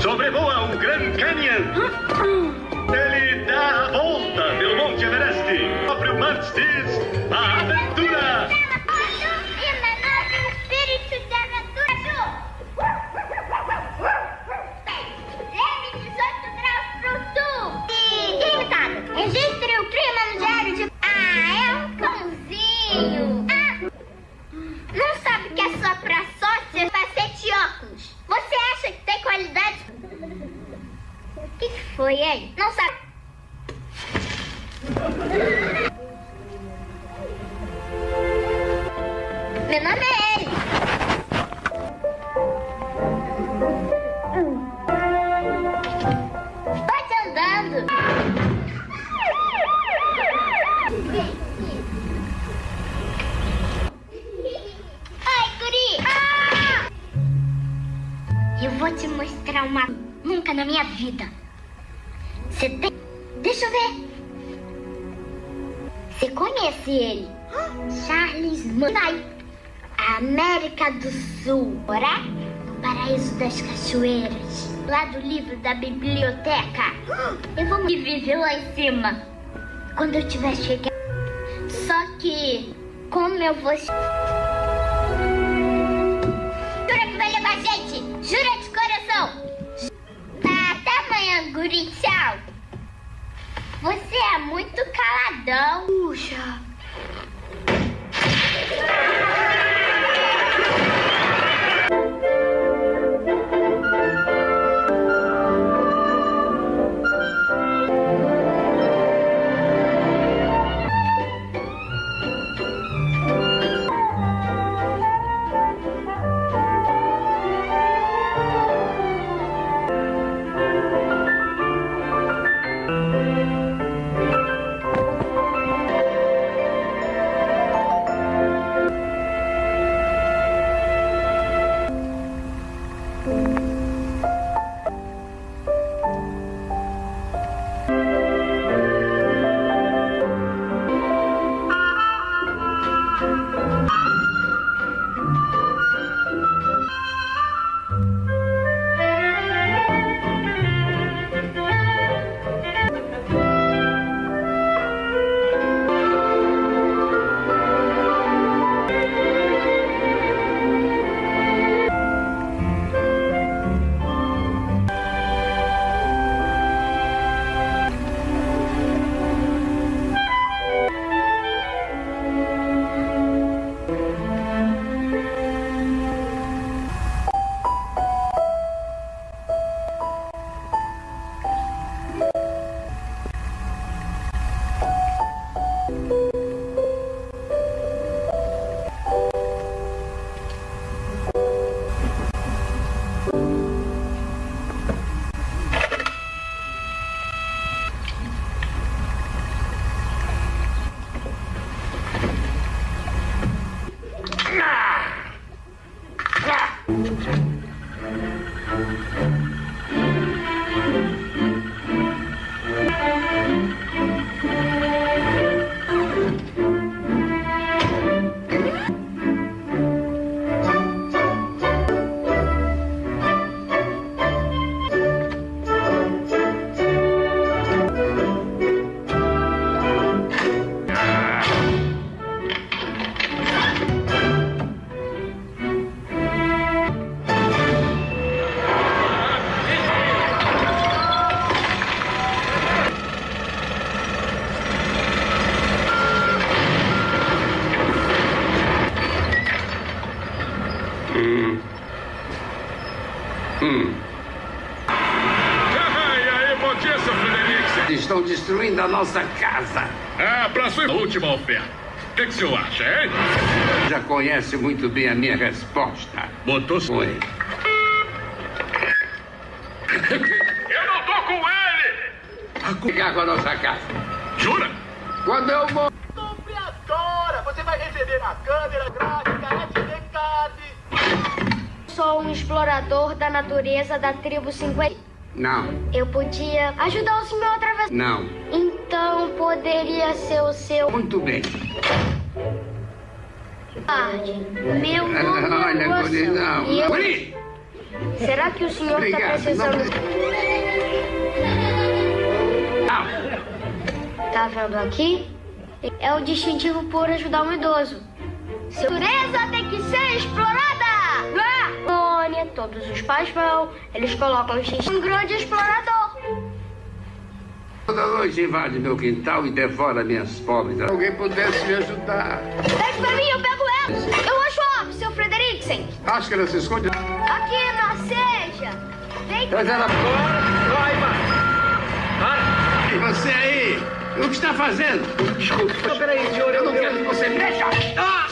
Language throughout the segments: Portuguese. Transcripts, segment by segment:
Sobrevoa o Grand Canyon. Ele dá a volta pelo Monte Everest. O próprio Mans foi, hein? Não sabe. Meu nome é ele. Andando. Ai, guri. Ah! Eu vou te mostrar uma... Nunca na minha vida. Você tem... Deixa eu ver. Você conhece ele? Charles Manson. América do Sul. Ora? No Paraíso das Cachoeiras. Lá do livro da biblioteca. Eu vou me viver lá em cima. Quando eu tiver chegado. Só que... Como eu vou... Jura que vai levar gente? Jura de coração? Tá, até amanhã, guri. Você é muito caladão. Puxa. Destruindo a nossa casa. Ah, pra sua última oferta. O que, que o senhor acha, hein? Já conhece muito bem a minha resposta. Botou Foi. Eu não tô com ele! Ficar com a nossa casa. Jura? Quando eu vou. Agora você vai receber a câmera gráfica SD Card. Sou um explorador da natureza da tribo 50. Não, Eu podia ajudar o senhor outra vez. não. Poderia ser o seu. Muito bem. tarde. Meu nome é Olha, Lua Guri, não. E eu- Guri! Será que o senhor está precisando... Não. Tá vendo aqui? É o distintivo por ajudar um idoso. Natureza tem que ser explorada! Ah! Todos os pais vão, eles colocam X um grande explorador. Toda noite invade meu quintal e devora minhas pobres. Se alguém pudesse me ajudar. Pede pra mim, eu pego ela. Eu acho óbvio, seu Frederiksen. Acho que ela se esconde. Aqui na seja. Vem Traz ela fora. Vai. Para. E você aí? O que está fazendo? Desculpa. Peraí, senhor. Eu não quero que você mexa. Ah!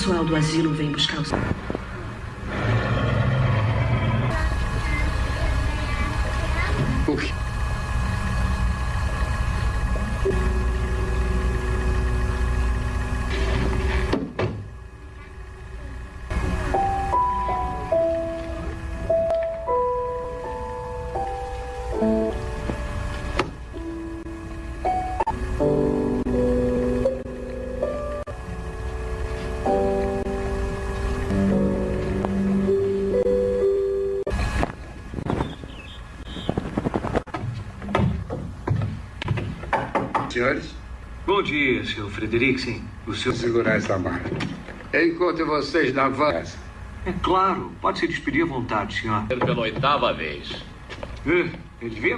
Pessoal do asilo vem buscar os. Senhores, Bom dia, Sr. Frederiksen. O senhor... vou segurar essa mala. Eu encontro vocês na van. É claro, pode se despedir à vontade, senhor. Pela oitava vez. É, eu devia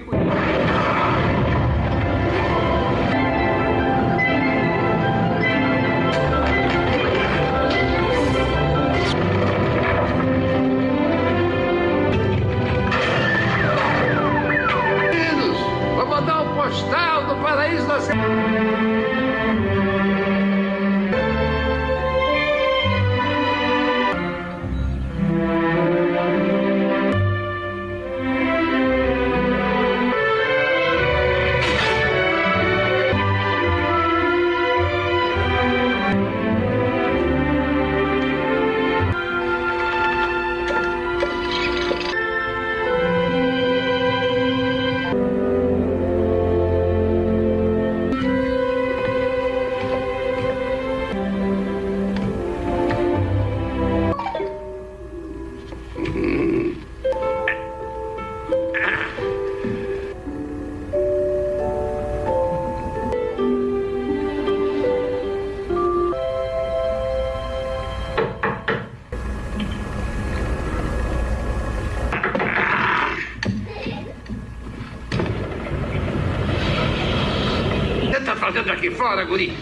aqui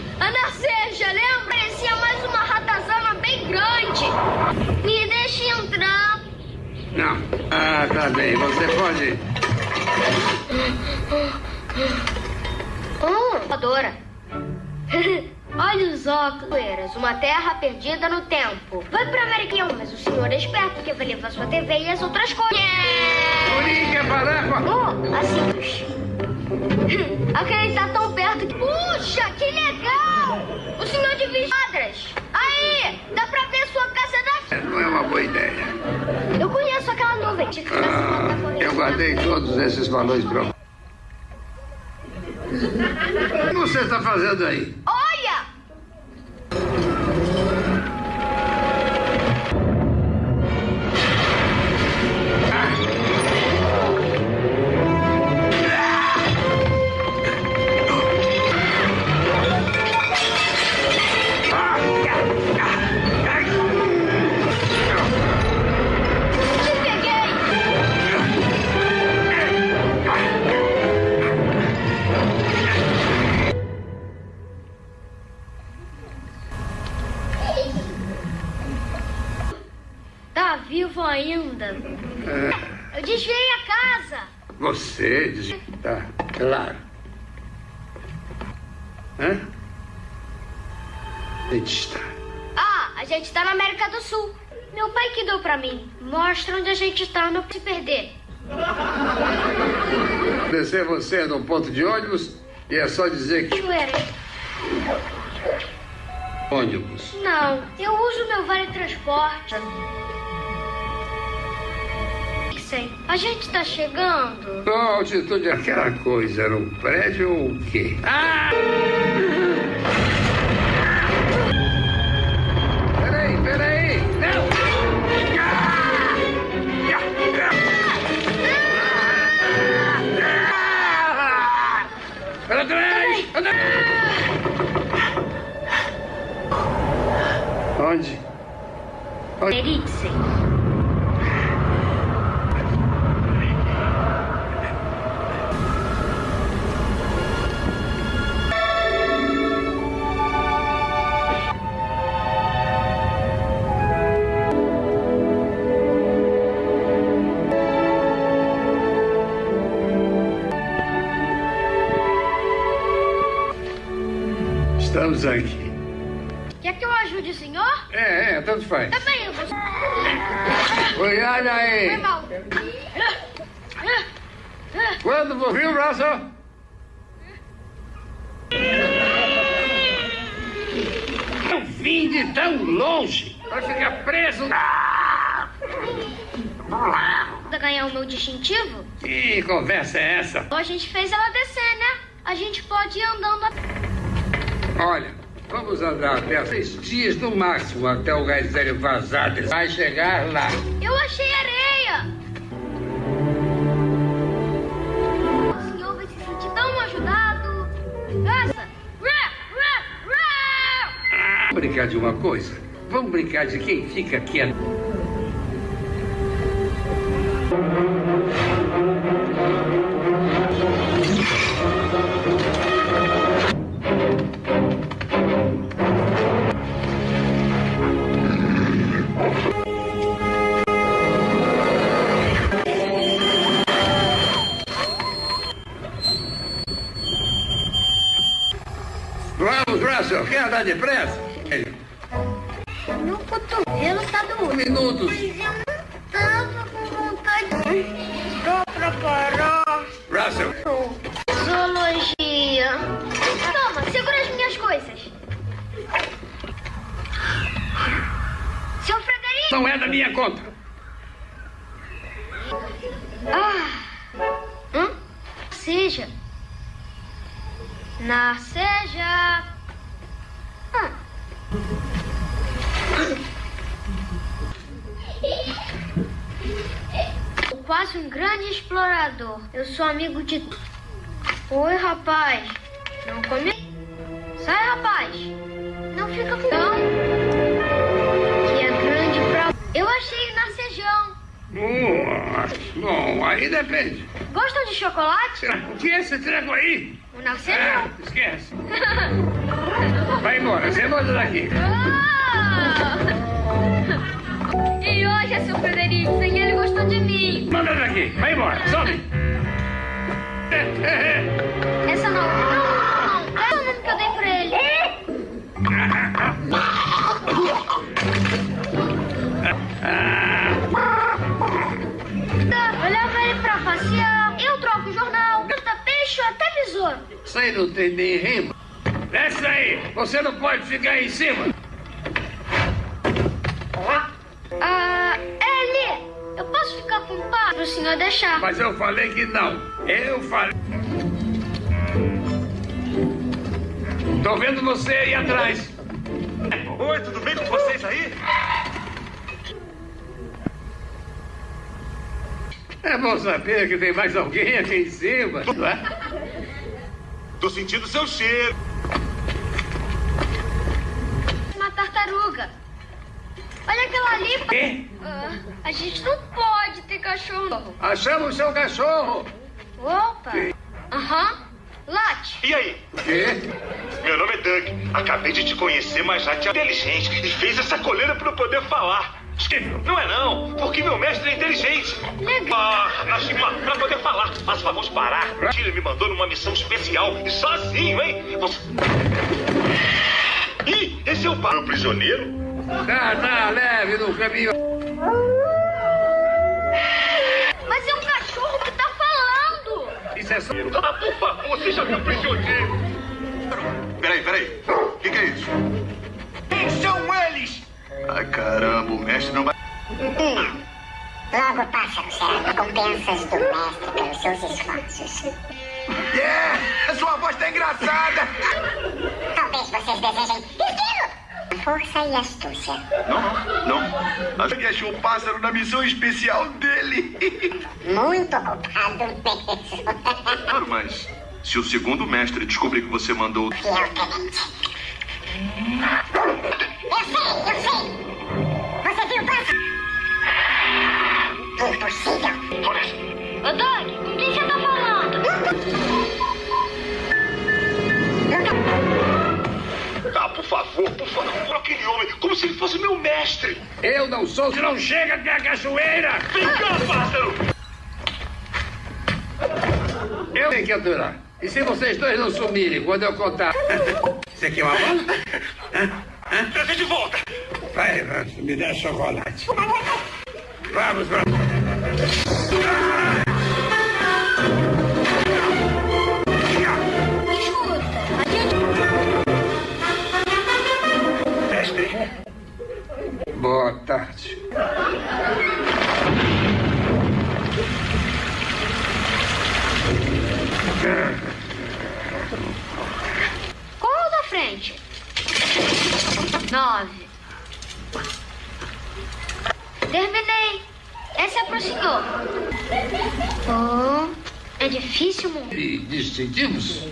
onde a gente tá, não se perder. Descer você num ponto de ônibus E é só dizer que ônibus. Não, eu uso meu vale transporte. Sim, a gente tá chegando. Qual a altitude daquela coisa? Era um prédio ou o quê? Ah! Trás! Onde? Eriksen. Distintivo? Que conversa é essa? A gente fez ela descer, né? A gente pode ir andando até. Olha, vamos andar até seis dias no máximo até o gás vazado. Vai chegar lá. Eu achei areia! O senhor vai se sentir tão ajudado. Essa! Vamos brincar de uma coisa? Vamos brincar de quem fica quieto. Vamos, Russell, quer andar depressa? Meu cotovelo tá doendo. Minutos. Zoologia. Toma, segura as minhas coisas. Seu Frederico! não é da minha conta. Ah! Hum? Seja. Na seja. Ah. Quase um grande explorador. Eu sou amigo de. Oi, rapaz. Não come. Sai, rapaz. Não fica com. Não. Que é grande pra. Eu achei narcejão. Nossa, bom, aí depende. Gostam de chocolate? O que é esse treco aí? O Ah, narcejão. esquece. Vai embora, você manda daqui. Ah! E hoje é seu Frederico, e ele gostou de mim. Manda daqui, vai embora, sobe. É, é, é. Essa não, não, não. Essa é o nome que eu dei pra ele. Eu levo ele pra passear, eu troco o jornal, canta peixe até besouro. Isso aí não tem nem rima. Desce aí, você não pode ficar aí em cima. Ah, Eli, eu posso ficar com o pai pro senhor deixar. Mas eu falei que não. Eu falei. Tô vendo você aí atrás. Oi, tudo bem com vocês aí? É bom saber que tem mais alguém aqui em cima. não é? Tô sentindo seu cheiro. Uma tartaruga. Olha aquela ali. Quê? Ah, a gente não pode ter cachorro. Achamos seu cachorro. Opa. Aham. Late. E aí? Quê? Meu nome é Doug. Acabei de te conhecer, mas já te inteligente e fez essa coleira pra eu poder falar. Não é não, porque meu mestre é inteligente. Legal. Ah, Nashima, pra poder falar, mas vamos parar. Ele me mandou numa missão especial e sozinho, hein? Você... Ih, esse é o bar. prisioneiro? Tá, tá, leve no caminho. Mas é um cachorro que tá falando. Isso é só... Ah, por favor, seja caprichosinho. Peraí, peraí. O que, que é isso? Quem são eles? Ai, caramba, o mestre não vai... Logo, pássaro, será recompensas do mestre pelos seus esforços. É, a sua voz tá engraçada. Talvez vocês desejem estilo, força e astúcia. Não, não, não. A gente achou o pássaro na missão especial dele. Muito ocupado mesmo. Claro, mas se o segundo mestre descobrir que você mandou... Tenente. Eu sei, eu sei. Você viu o pássaro? Impossível. Ah, por favor, por favor, aquele homem, como se ele fosse meu mestre. Eu não sou, se não chega até a cachoeira! Vem cá, pássaro. Eu tenho que aturar. E se vocês dois não sumirem quando eu contar? Você quer uma bola? Trazer de volta. Vai, Rancho, me dá chocolate. Vamos, vamos. Escuta, Boa tarde. Qual da frente? Nove. Terminei. Essa é prosseguiu. Oh, é difícil, mundo. E distintivos?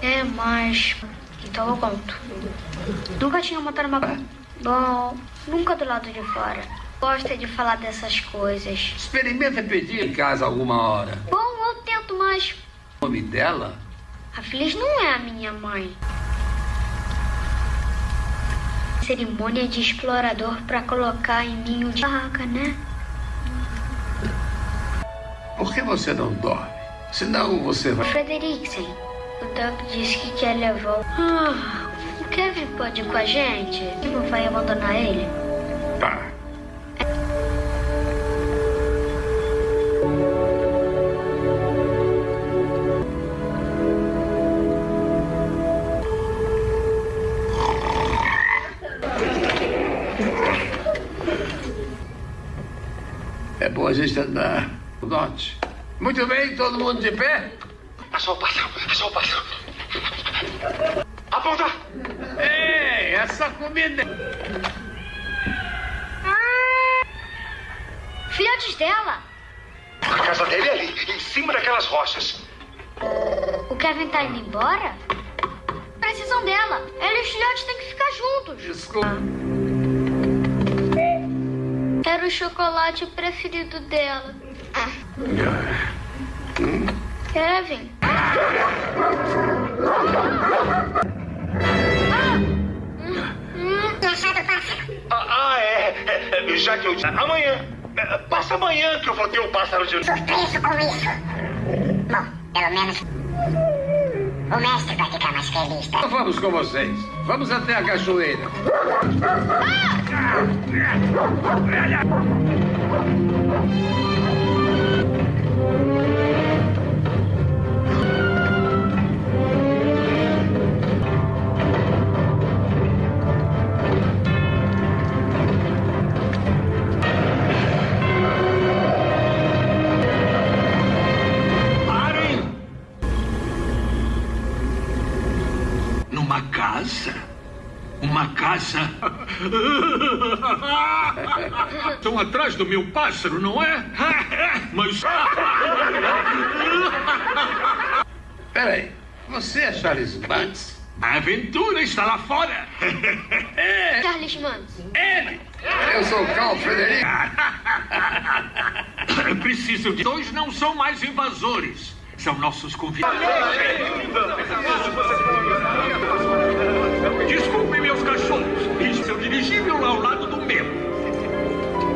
É, mas. Então eu conto. Nunca tinha montado uma. Bom, nunca do lado de fora. Gosta de falar dessas coisas. Experimenta pedir em casa alguma hora. Bom, eu tento, mas. O nome dela? A Feliz não é a minha mãe. Cerimônia de explorador pra colocar em ninho de barraca, né? Por que você não dorme? Senão você vai. Frederiksen, o Doug disse que quer levar o... Ah, o Kevin pode ir com a gente? E não vai abandonar ele? Tá. É bom a gente andar. Note. Muito bem, todo mundo de pé? pássaro, achou o pássaro. Aponta. Ei, essa comida. Filhotes dela! A casa dele é ali, em cima daquelas rochas. O Kevin tá indo embora? Precisam dela. Ela e os filhotes têm que ficar juntos. Desculpa. Era o chocolate preferido dela. Kevin. Ah, ah, é, é, é, Já que eu disse. Amanhã. É, Passa amanhã que eu vou ter o pássaro de. Surpreso com isso. Bom, pelo menos. O mestre vai ficar mais feliz, tá? Então Vamos com vocês. Vamos até a cachoeira. Parem! Uma casa? Estão atrás do meu pássaro, não é? Mas. Peraí, você é Charles Banks? A aventura está lá fora! Charles Manson. Ele! Eu sou Carl Frederico. Preciso de. Dois não são mais invasores. São nossos convidados. Desculpem, meus cachorros. Isso é o dirigível ao lado do meu.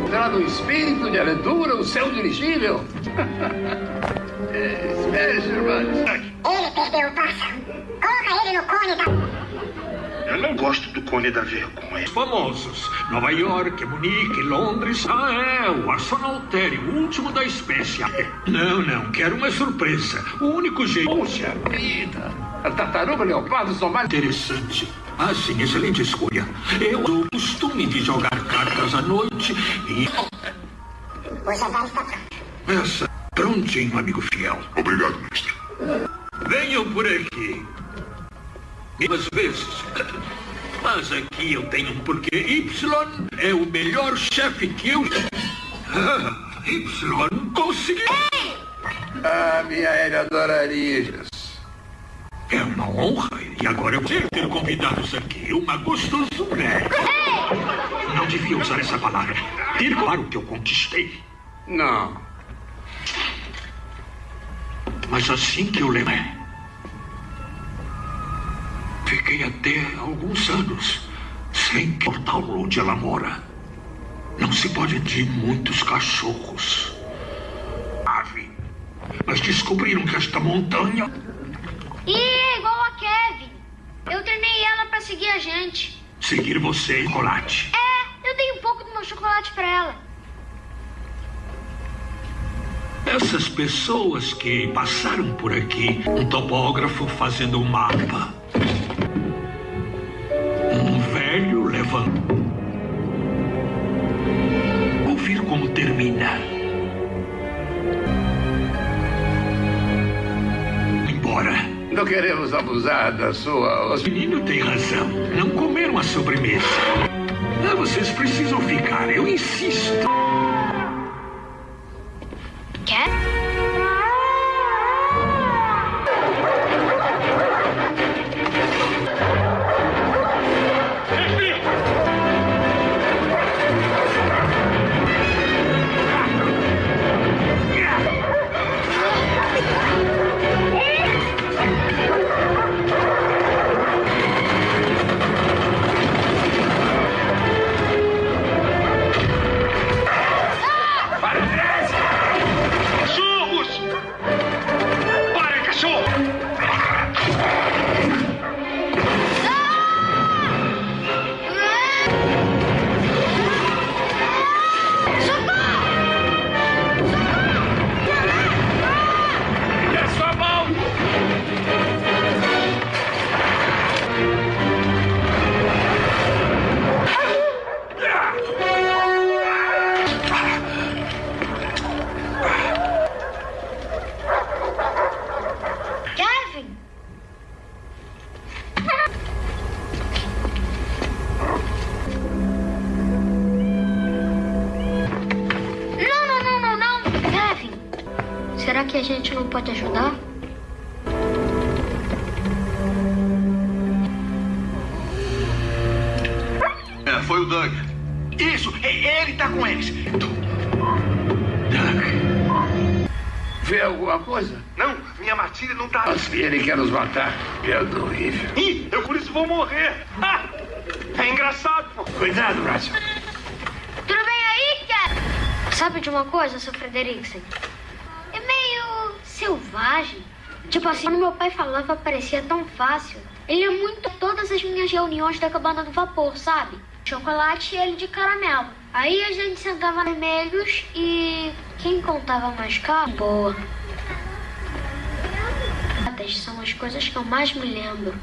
Será no espírito de aventura o seu dirigível? É, Espere, Sr. Ele perdeu o pássaro. Coloca ele no cone da. eu não gosto do cone da vergonha. Famosos. Nova York, Munique, Londres. Ah, é, o Arsenaltério, o último da espécie. Não, não, quero uma surpresa. O único jeito... Puxa vida! A tartaruga leopardo são mais... Interessante. Ah, sim, excelente escolha. Eu dou o costume de jogar cartas à noite e... Você vai estar Essa, prontinho, amigo fiel. Obrigado, mestre. Venham por aqui. Às vezes. Mas aqui eu tenho um porquê. Y é o melhor chefe que eu. Ah, y conseguiu. Ah, minha Hélia adoraria isso. É uma honra. E agora eu vou ter convidados aqui. Uma gostosura. Não devia usar essa palavra. Ter claro que eu conquistei. Não. Mas assim que eu lembro. Fiquei até alguns anos sem portar onde ela mora. Não se pode de muitos cachorros. Ave. Mas descobriram que esta montanha. Ih, é igual a Kevin. Eu treinei ela pra seguir a gente. Seguir você, chocolate. É, eu dei um pouco do meu chocolate pra ela. Essas pessoas que passaram por aqui, um topógrafo fazendo um mapa. Um velho levando. Queremos abusar da sua... O menino tem razão. Não comeram a sobremesa. Ah, vocês precisam ficar, eu insisto. Reuniões da cabana do vapor, sabe? Chocolate e ele de caramelo. Aí a gente sentava vermelhos e quem contava mais caro, boa. São as coisas que eu mais me lembro.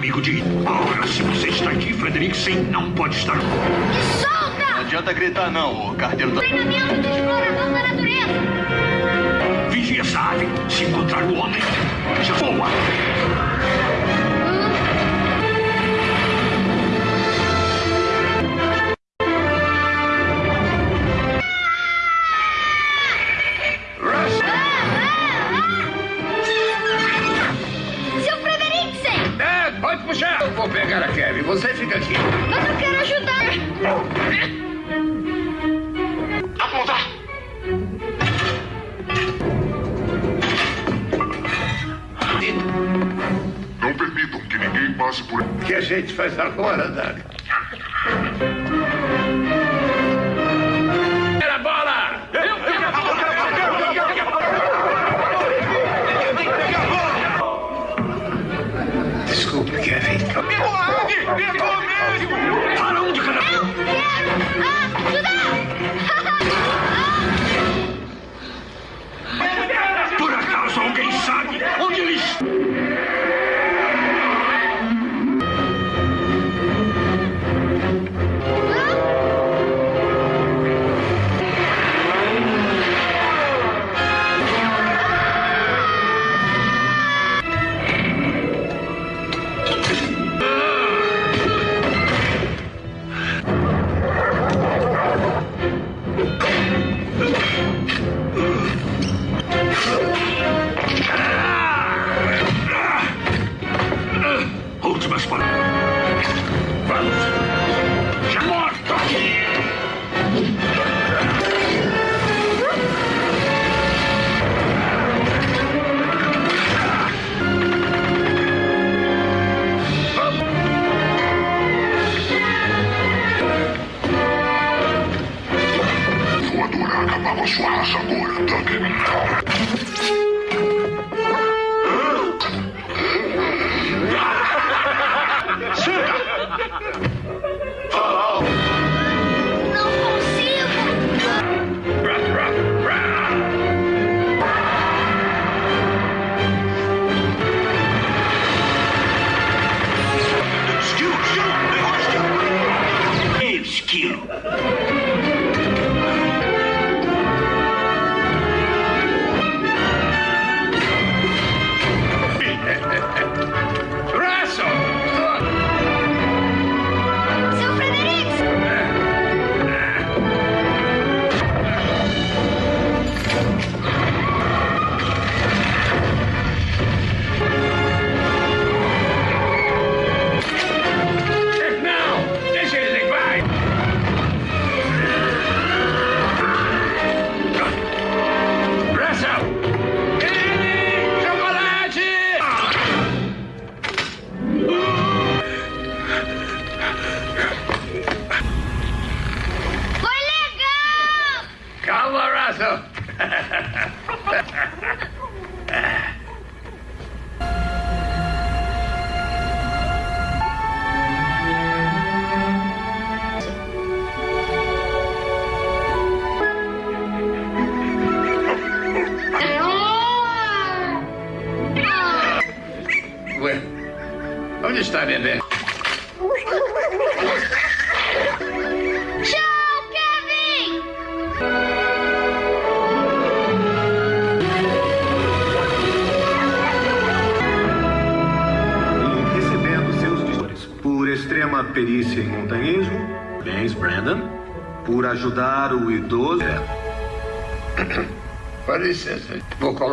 amigo de... Ora, se você está aqui, Frederiksen não pode estar... Me solta! Não adianta gritar não, o carteiro... Da... Treinamento do explorador da natureza! Vigia essa ave. Se encontrar o homem, já voa!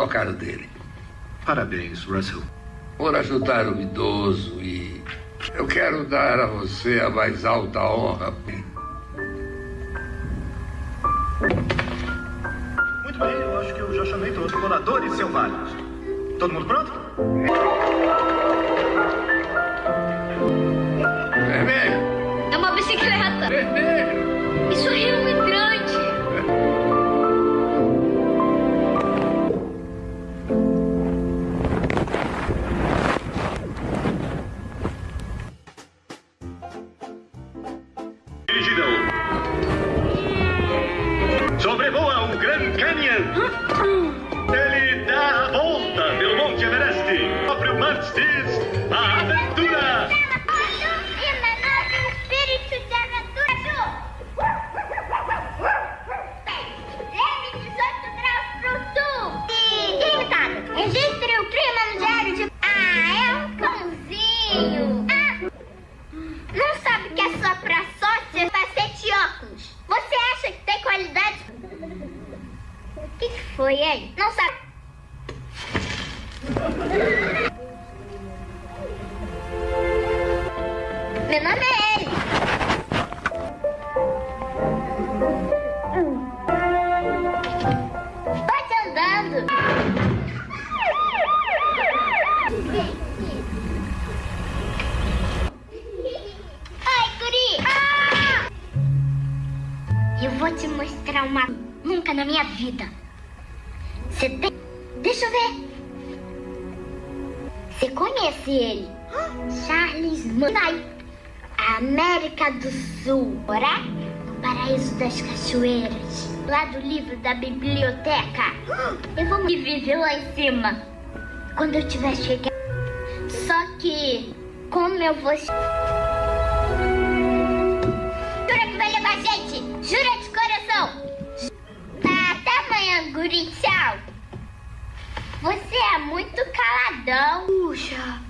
Vou colocar o dele. Parabéns, Russell. Por ajudar o idoso e eu quero dar a você a mais alta honra. Eu vou te mostrar uma... Nunca na minha vida. Você tem... Deixa eu ver. Você conhece ele? Charles Manson. América do Sul. Morar no Paraíso das Cachoeiras. Lá do livro da biblioteca. Eu vou me viver lá em cima. Quando eu tiver chegado. Só que... Como eu vou... Jura de coração? Tá, até amanhã, guri. Tchau. Você é muito caladão. Puxa.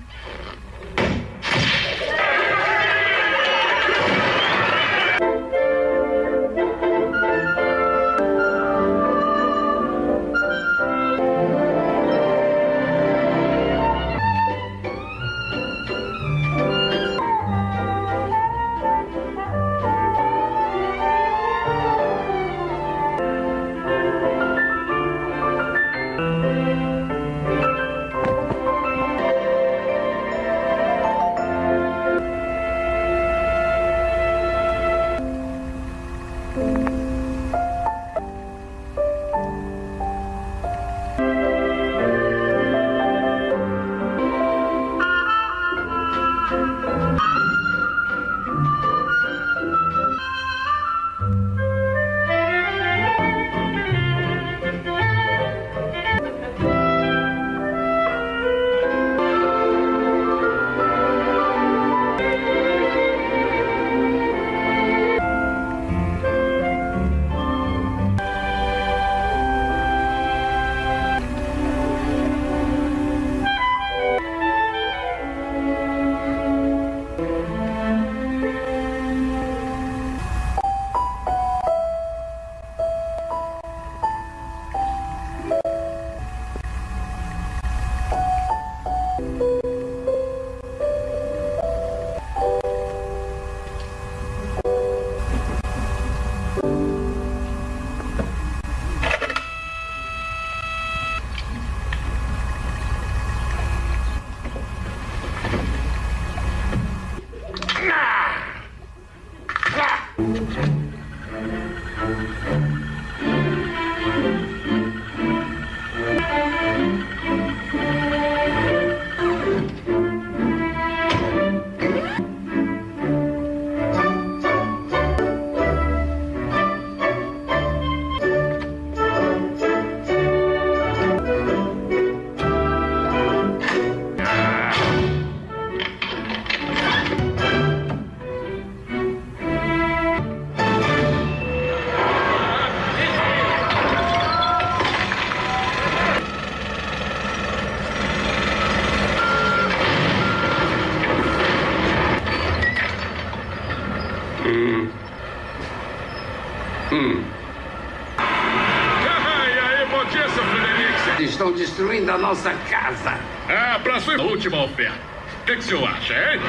Destruindo a nossa casa. Ah, pra sua última oferta. O que, que o senhor acha, hein?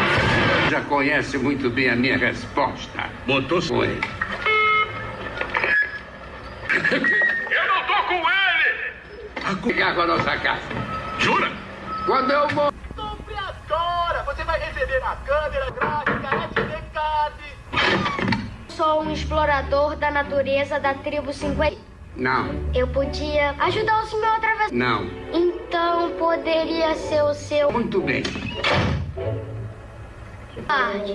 Já conhece muito bem a minha resposta. Botou Foi. Eu não tô com ele! Ficar com a nossa casa. Jura? Quando eu morro. Compre agora! Você vai receber a câmera gráfica SD Sou um explorador da natureza da tribo 50. Não, Eu podia ajudar o senhor outra vez. não. Então poderia ser o seu Muito bem. tarde.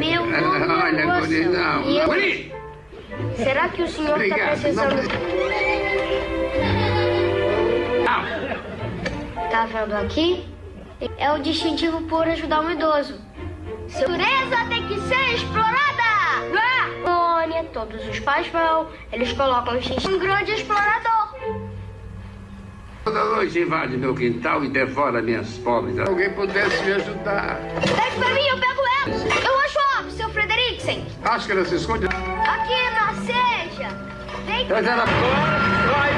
Meu nome é Olha, Wilson. Guri, não. Eu- Guri! Será que o senhor está precisando? Não. Tá vendo aqui? É o distintivo por ajudar um idoso. Seu natureza tem que ser explorada! Ah! Todos os pais vão, eles colocam X um grande explorador. Toda noite invade meu quintal e devora minhas pobres. Se alguém pudesse me ajudar. Pede pra mim, eu pego ela. Eu acho óbvio, seu Frederiksen. Acho que ela se esconde. Aqui na seja. Vem Traz ela Vai,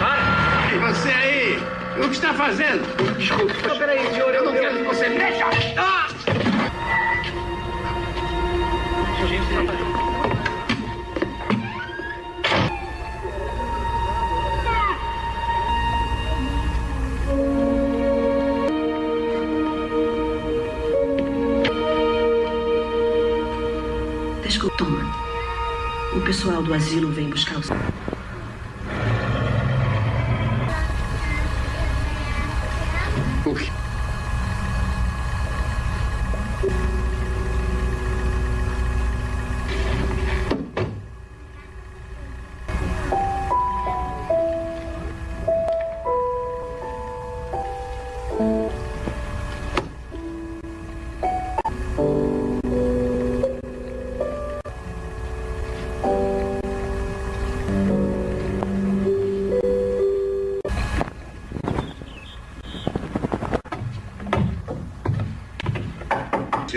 Para! E você aí? O que está fazendo? Desculpa. Peraí, senhor, Eu não quero que você mexa. Ah! Desculpa, O pessoal do asilo vem buscar os.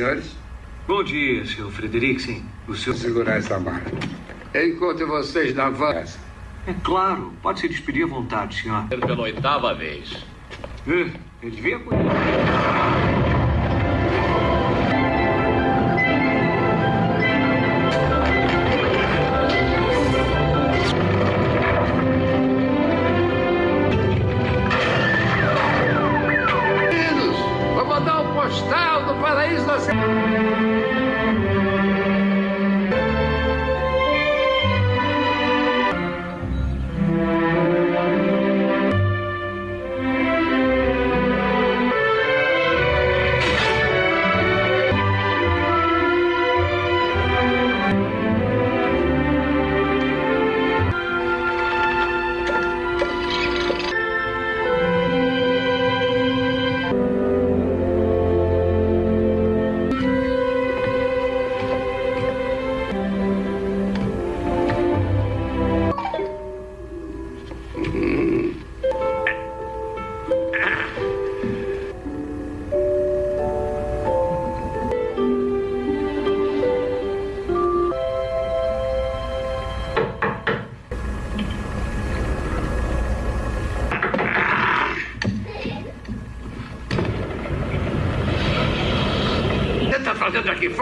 Senhores, Bom dia, seu Frederiksen. O seu. vou segurar essa mala. Eu encontro vocês na van. É claro, pode se despedir à vontade, senhor. Pela oitava vez. É, eu devia paraíso da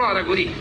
fazendo aqui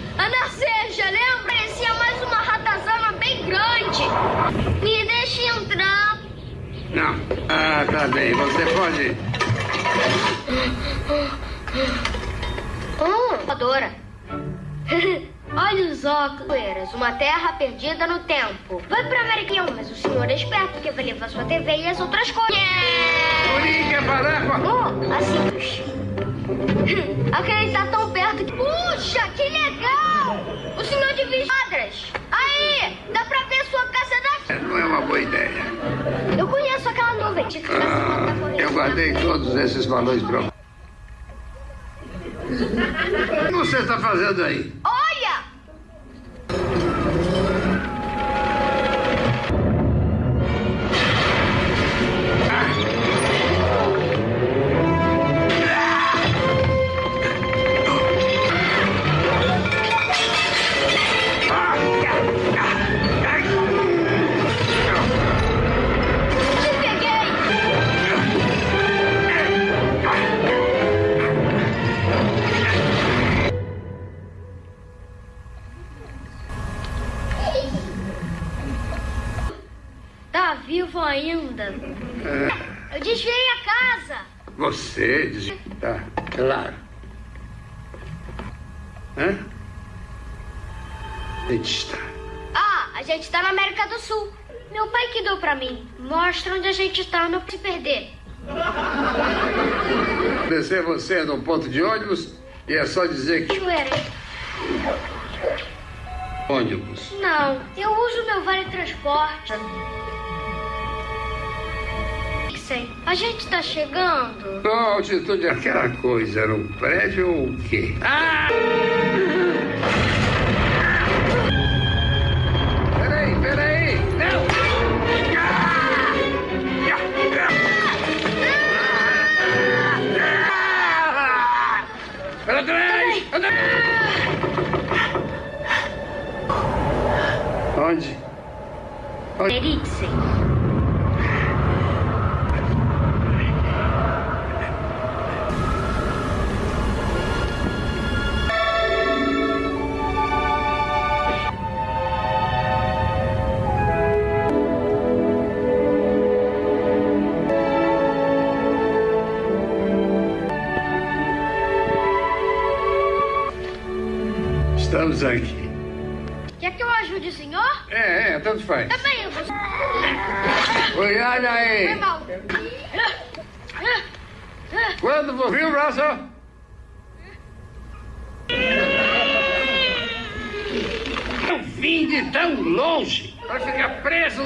você num ponto de ônibus e é só dizer que. Joelho. Ônibus. Não, eu uso meu vale transporte. Sim, a gente tá chegando. Qual a altitude daquela coisa? Era um prédio ou o quê? Ah! Onde? Onde? Eriksen. Faz. Também eu vou. Olha Foi aí. mal. Quando vir, Russell? Eu vim de tão longe para ficar preso.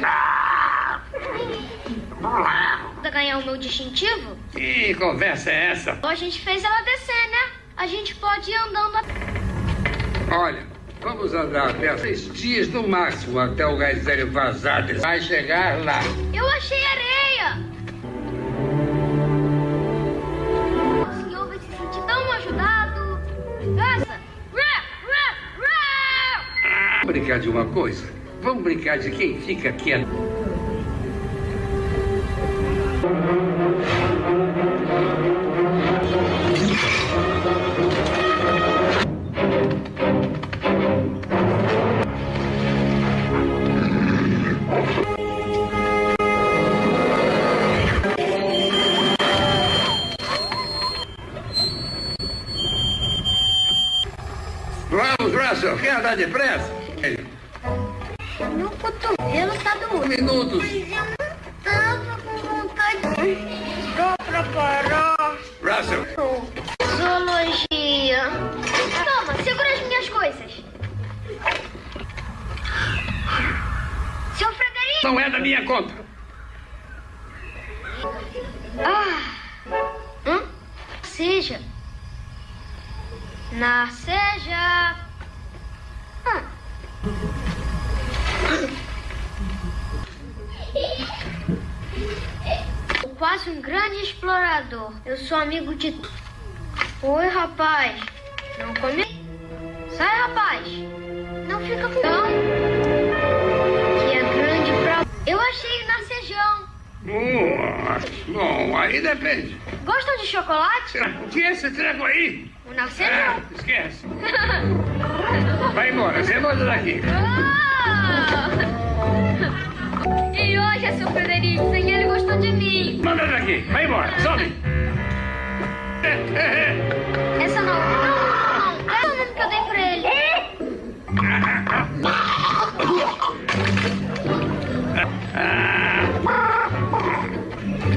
Pra ganhar o meu distintivo? Que conversa é essa? A gente fez ela descer, né? A gente pode ir andando. Olha, vamos andar até seis dias no máximo até o gás hélio vazado. Vai chegar lá. Eu achei areia! O senhor vai se sentir tão ajudado. Rá! Vamos brincar de uma coisa? Vamos brincar de quem fica quieto. Russell, quer andar depressa? Meu cotovelo tá doendo. Minutos. Mas eu não tava com vontade. Dá pra parar. Russell, Zoologia. Toma, segura as minhas coisas. Seu Frederico! não é da minha conta. Eu sou amigo de. Oi, rapaz. Não come. Sai, rapaz. Não fica com. Não. Que é grande pra. Eu achei narcejão. Nossa, bom, aí depende. Gostam de chocolate? O que é esse treco aí? O Ah, narcejão. esquece. Vai embora, você manda daqui. Ah! E hoje é seu Frederico, sem ele gostou de mim. Manda daqui, vai embora, sobe. É, é, é. Essa não, não, não. Essa é o nome que eu dei pra ele.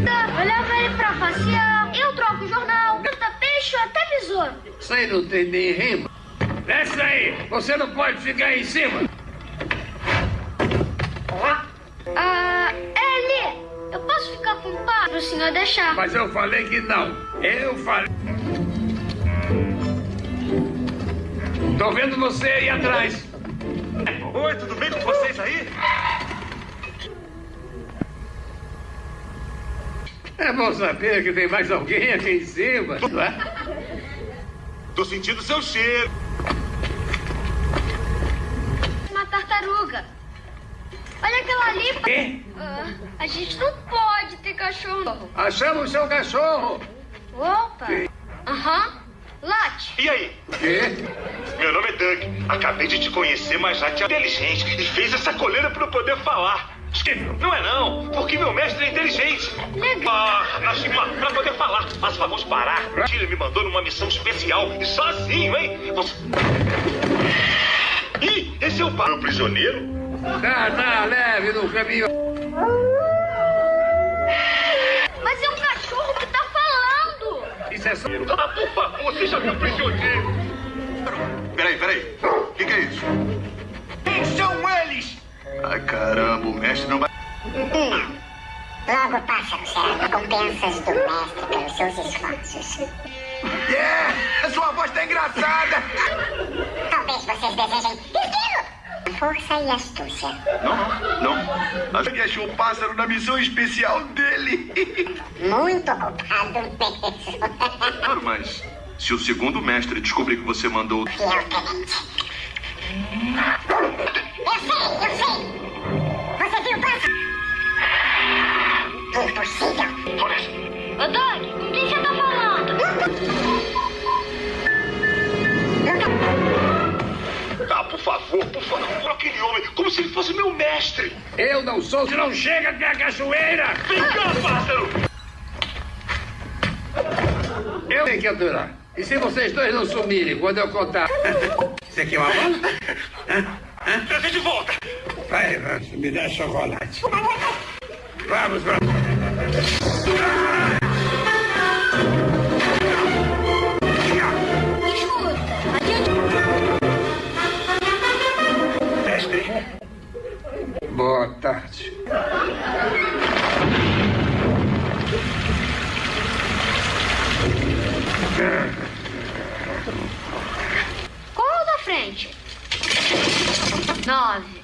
Tá, Eu levo ele pra passear, eu troco o jornal, canta peixe ou até besouro. Isso aí não tem nem rima. Desce aí, você não pode ficar aí em cima. Ah, Eli, eu posso ficar com o pai pro senhor deixar. Mas eu falei que não. Eu falei. Tô vendo você aí atrás. Oi, tudo bem com vocês aí? É bom saber que tem mais alguém aqui em cima. não é? Tô sentindo seu cheiro. Uma tartaruga. Olha aquela ali. Quê? Ah, a gente não pode ter cachorro. Achamos seu cachorro. Opa. Aham. Late. E aí? Quê? Meu nome é Doug. Acabei de te conhecer, mas já te inteligente e fez essa coleira pra eu poder falar. Não é não, porque meu mestre é inteligente. Ah, Nashima, pra poder falar, mas vamos parar. Ele me mandou numa missão especial e sozinho, hein? Você... Ih, esse é o pai. prisioneiro? Tá, tá, leve no caminho. Mas é um cachorro que tá falando. Isso é só... Ah, por favor, seja meu prisioneiro. Peraí, peraí. O que, que é isso? Quem são eles? Ai, caramba, o mestre não vai. Hum. Logo, pássaro, será recompensas do mestre pelos seus esforços. É! A sua voz tá engraçada! Talvez vocês desejem esquilo! Força e astúcia. Não, não. Acho que achou o pássaro na missão especial dele. Muito ocupado mesmo. Claro, mas se o segundo mestre descobrir que você mandou. Tenente. Eu sei, eu sei. Você viu o pássaro? Impossível. Ô, Doug, com quem você tá falando? Ah, por favor, por favor, aquele homem, como se ele fosse meu mestre. Eu não sou, se não chega até a cachoeira! Vem cá, pássaro! Eu tenho que aturar. E se vocês dois não sumirem quando eu contar? Você quer uma bola? Trazer de volta! Vai, Rancho, me dá chocolate. Vamos, vamos. Escuta, Boa tarde. Qual da frente? Nove.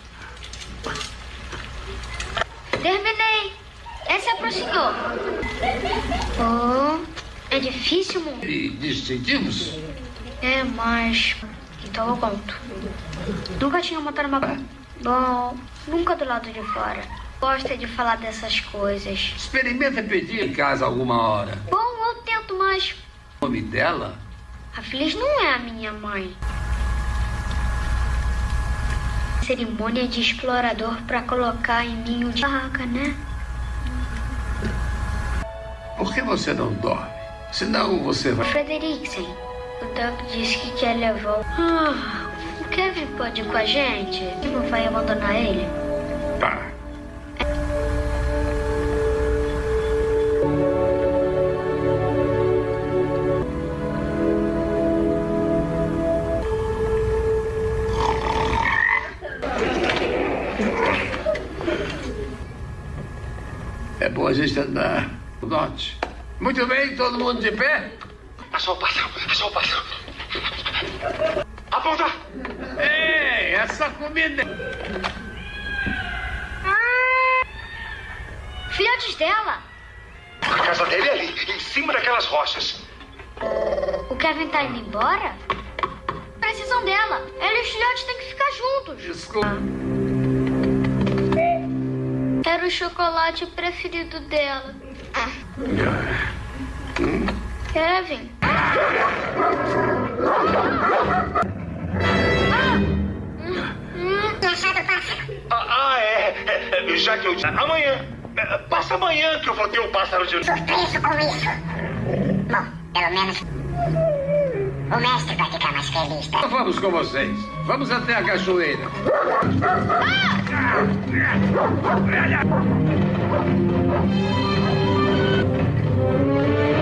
Terminei. Essa é pro senhor. Oh, é difícil, mundo. E distintivos? É, mas... Então eu conto. Nunca tinha montado uma... Bom, nunca do lado de fora. Gosta de falar dessas coisas. Experimenta pedir em casa alguma hora. Bom, eu tento, mas... O nome dela? A Feliz não é a minha mãe. Cerimônia de explorador pra colocar em ninho de barraca, né? Por que você não dorme? Senão você vai. Frederiksen, o Doug disse que quer levar o... Ah, o Kevin pode ir com a gente? E não vai abandonar ele? Tá. É bom a gente andar. Note. Muito bem, todo mundo de pé? pássaro, achou o pássaro. Aponta! Ei, essa comida. Filhotes dela! A casa dele é ali, em cima daquelas rochas. O Kevin tá indo embora? Precisam dela. Ela e os filhotes têm que ficar juntos. Desculpa. Era o chocolate preferido dela. Kevin. Achado o pássaro. Ah, ah, é, é, é, Já que eu disse. Amanhã. É, Passa amanhã que eu vou ter o pássaro de. Surpreso com isso. Bom, pelo menos. O mestre vai ficar mais feliz, tá? Então Vamos com vocês. Vamos até a cachoeira. Parem!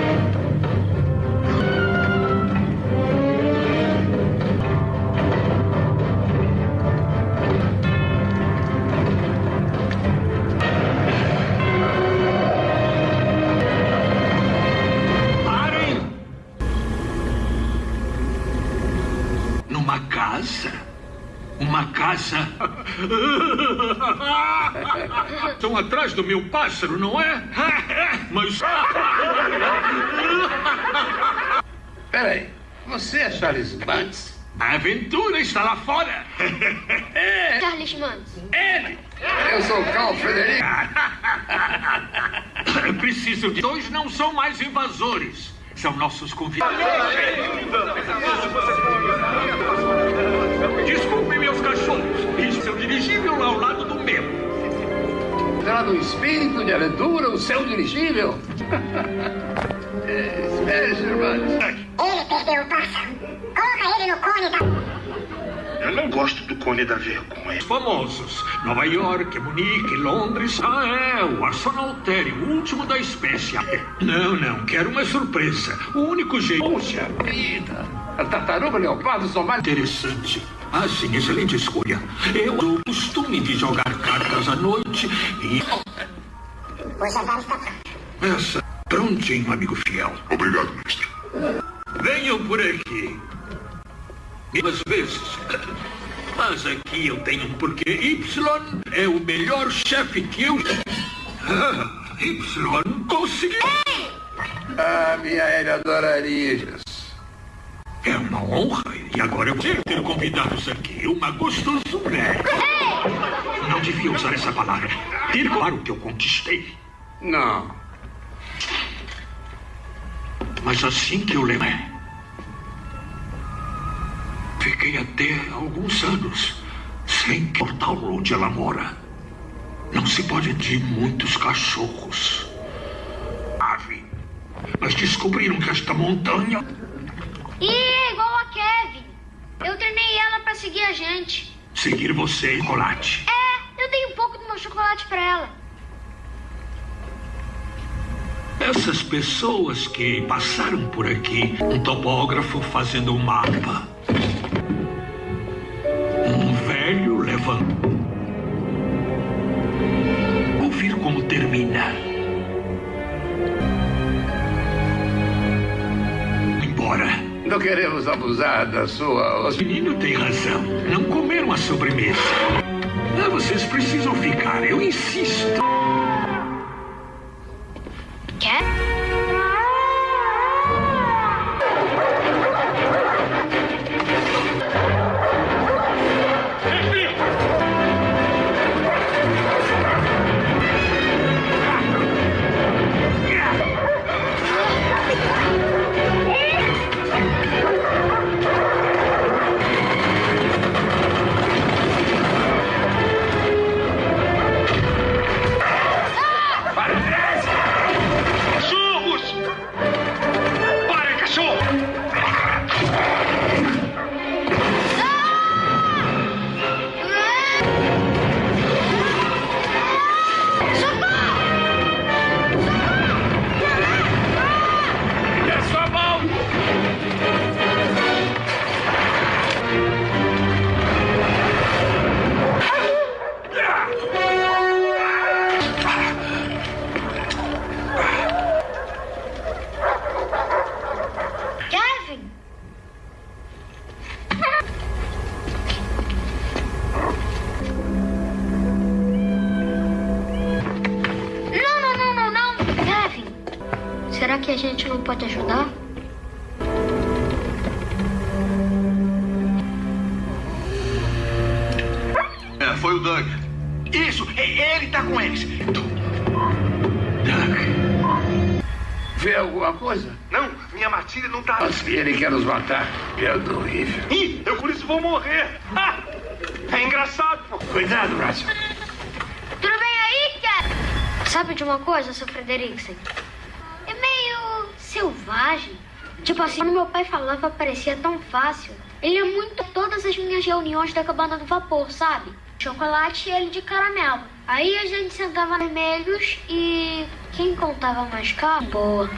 Casa? Estão atrás do meu pássaro, não é? Mas. Peraí, você é Charles Banks? A aventura está lá fora! Charles Manson. Ele! Eu sou Carl Frederico. Preciso de. Dois não são mais invasores. São nossos convidados. Desculpem, Isso é o dirigível ao lado do meu. Será no espírito de aventura o seu dirigível? Espere, irmãos. Ele perdeu o pássaro. Coloca ele no cone da... Eu não gosto do cone da vergonha. Famosos. Nova York, Munique, Londres. Ah, é, o Arsenaltério, o último da espécie. Não, não, quero uma surpresa. O único jeito... Puxa vida. A tartaruga leopardo são mais... Interessante. Ah, sim, excelente escolha. Eu dou o costume de jogar cartas à noite e... Está pronto. Essa, prontinho, amigo fiel. Obrigado, mestre. Venham por aqui. Às vezes. Mas aqui eu tenho um porquê. Y é o melhor chefe que eu. Ah, y conseguiu. Ah, minha adoraria isso. É uma honra. E agora eu vou ter convidados aqui. Uma gostosura. Não devia usar essa palavra. Ter claro que eu conquistei. Não. Mas assim que eu lembro. Fiquei até alguns anos sem portal onde ela mora. Não se pode de muitos cachorros. Ave. Mas descobriram que esta montanha. Ih, é igual a Kevin. Eu treinei ela pra seguir a gente. Seguir você, chocolate. É, eu dei um pouco do meu chocolate pra ela. Essas pessoas que passaram por aqui, um topógrafo fazendo um mapa. Um velho levando. Ouvir como termina. Embora. Não queremos abusar da sua... O menino tem razão. Não comeram a sobremesa. Ah, vocês precisam ficar, eu insisto. Quer? Frederiksen? É meio selvagem. Tipo assim, quando meu pai falava, parecia tão fácil. Ele é muito todas as minhas reuniões da cabana do vapor, sabe? Chocolate e ele de caramelo. Aí a gente sentava vermelhos e quem contava mais caro, boa.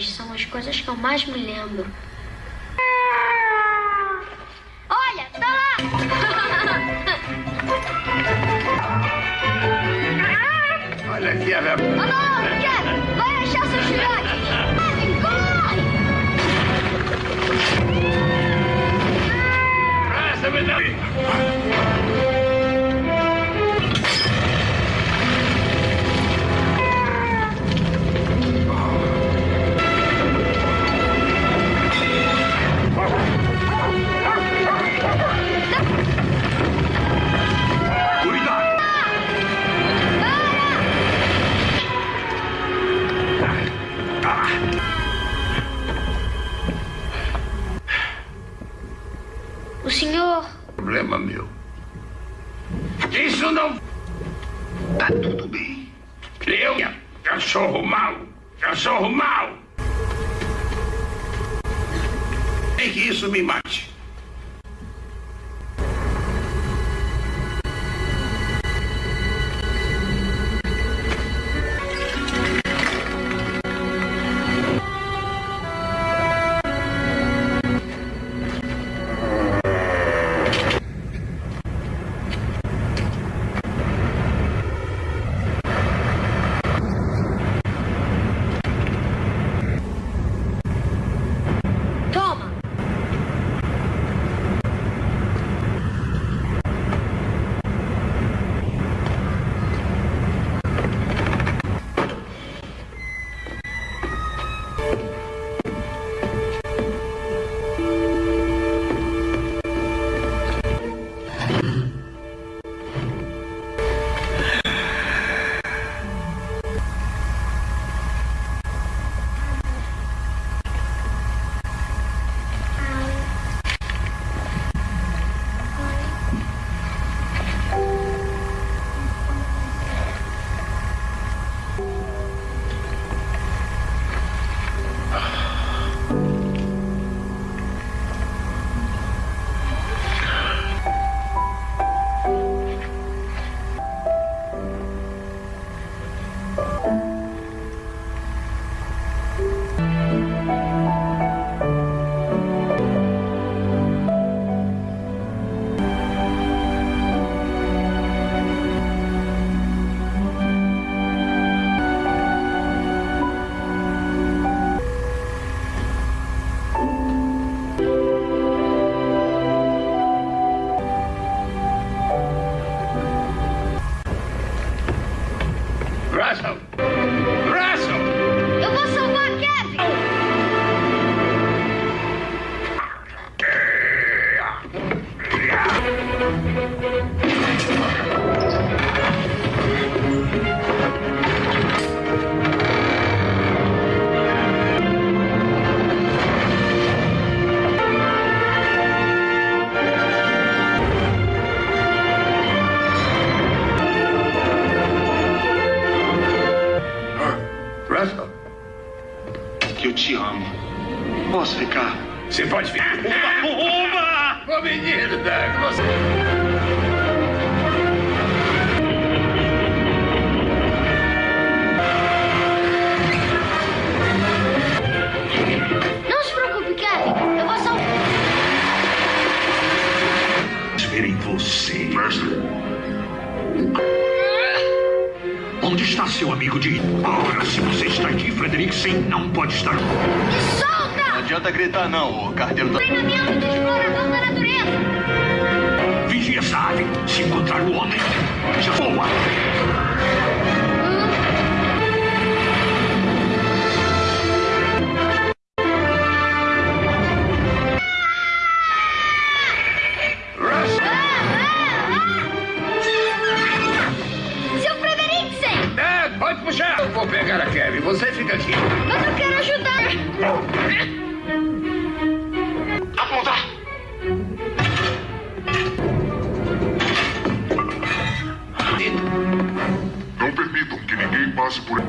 São as coisas que eu mais me lembro.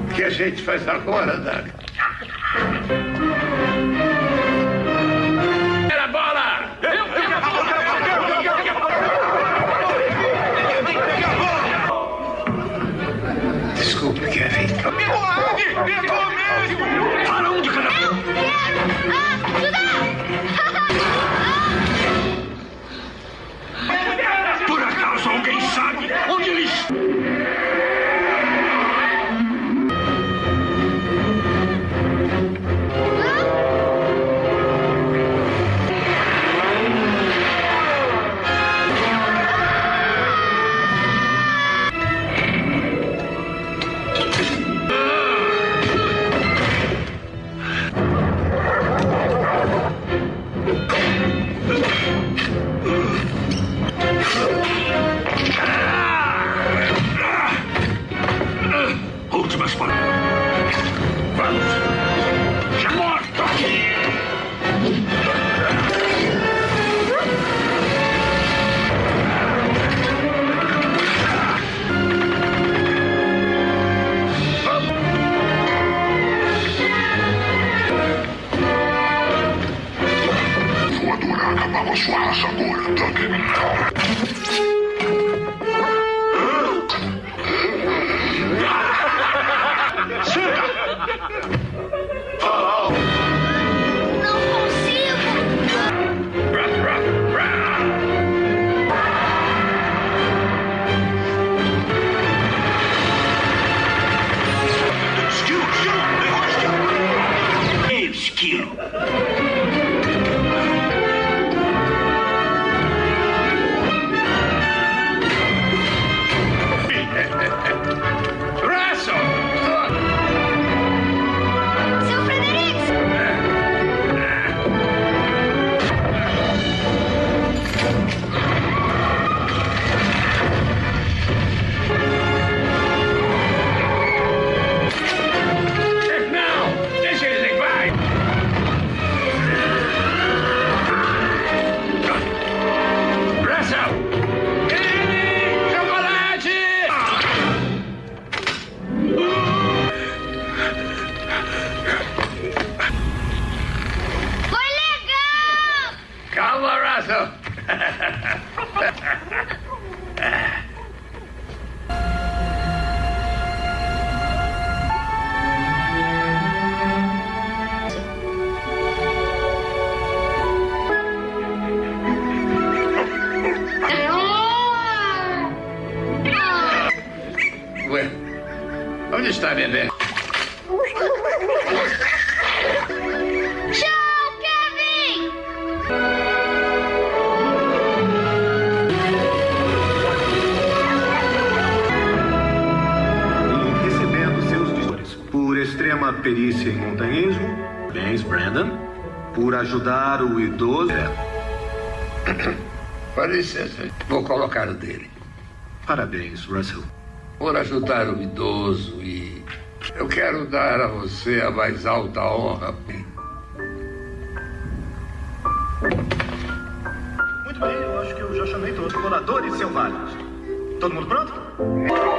Que a gente faz agora, Doug? perícia em montanhismo. Bens, Brandon, por ajudar o idoso. É. Com licença, vou colocar o dele. Parabéns, Russell. Por ajudar o idoso e. Eu quero dar a você a mais alta honra. Muito bem, eu acho que eu já chamei todos os moradores selvagens. Todo mundo pronto? É.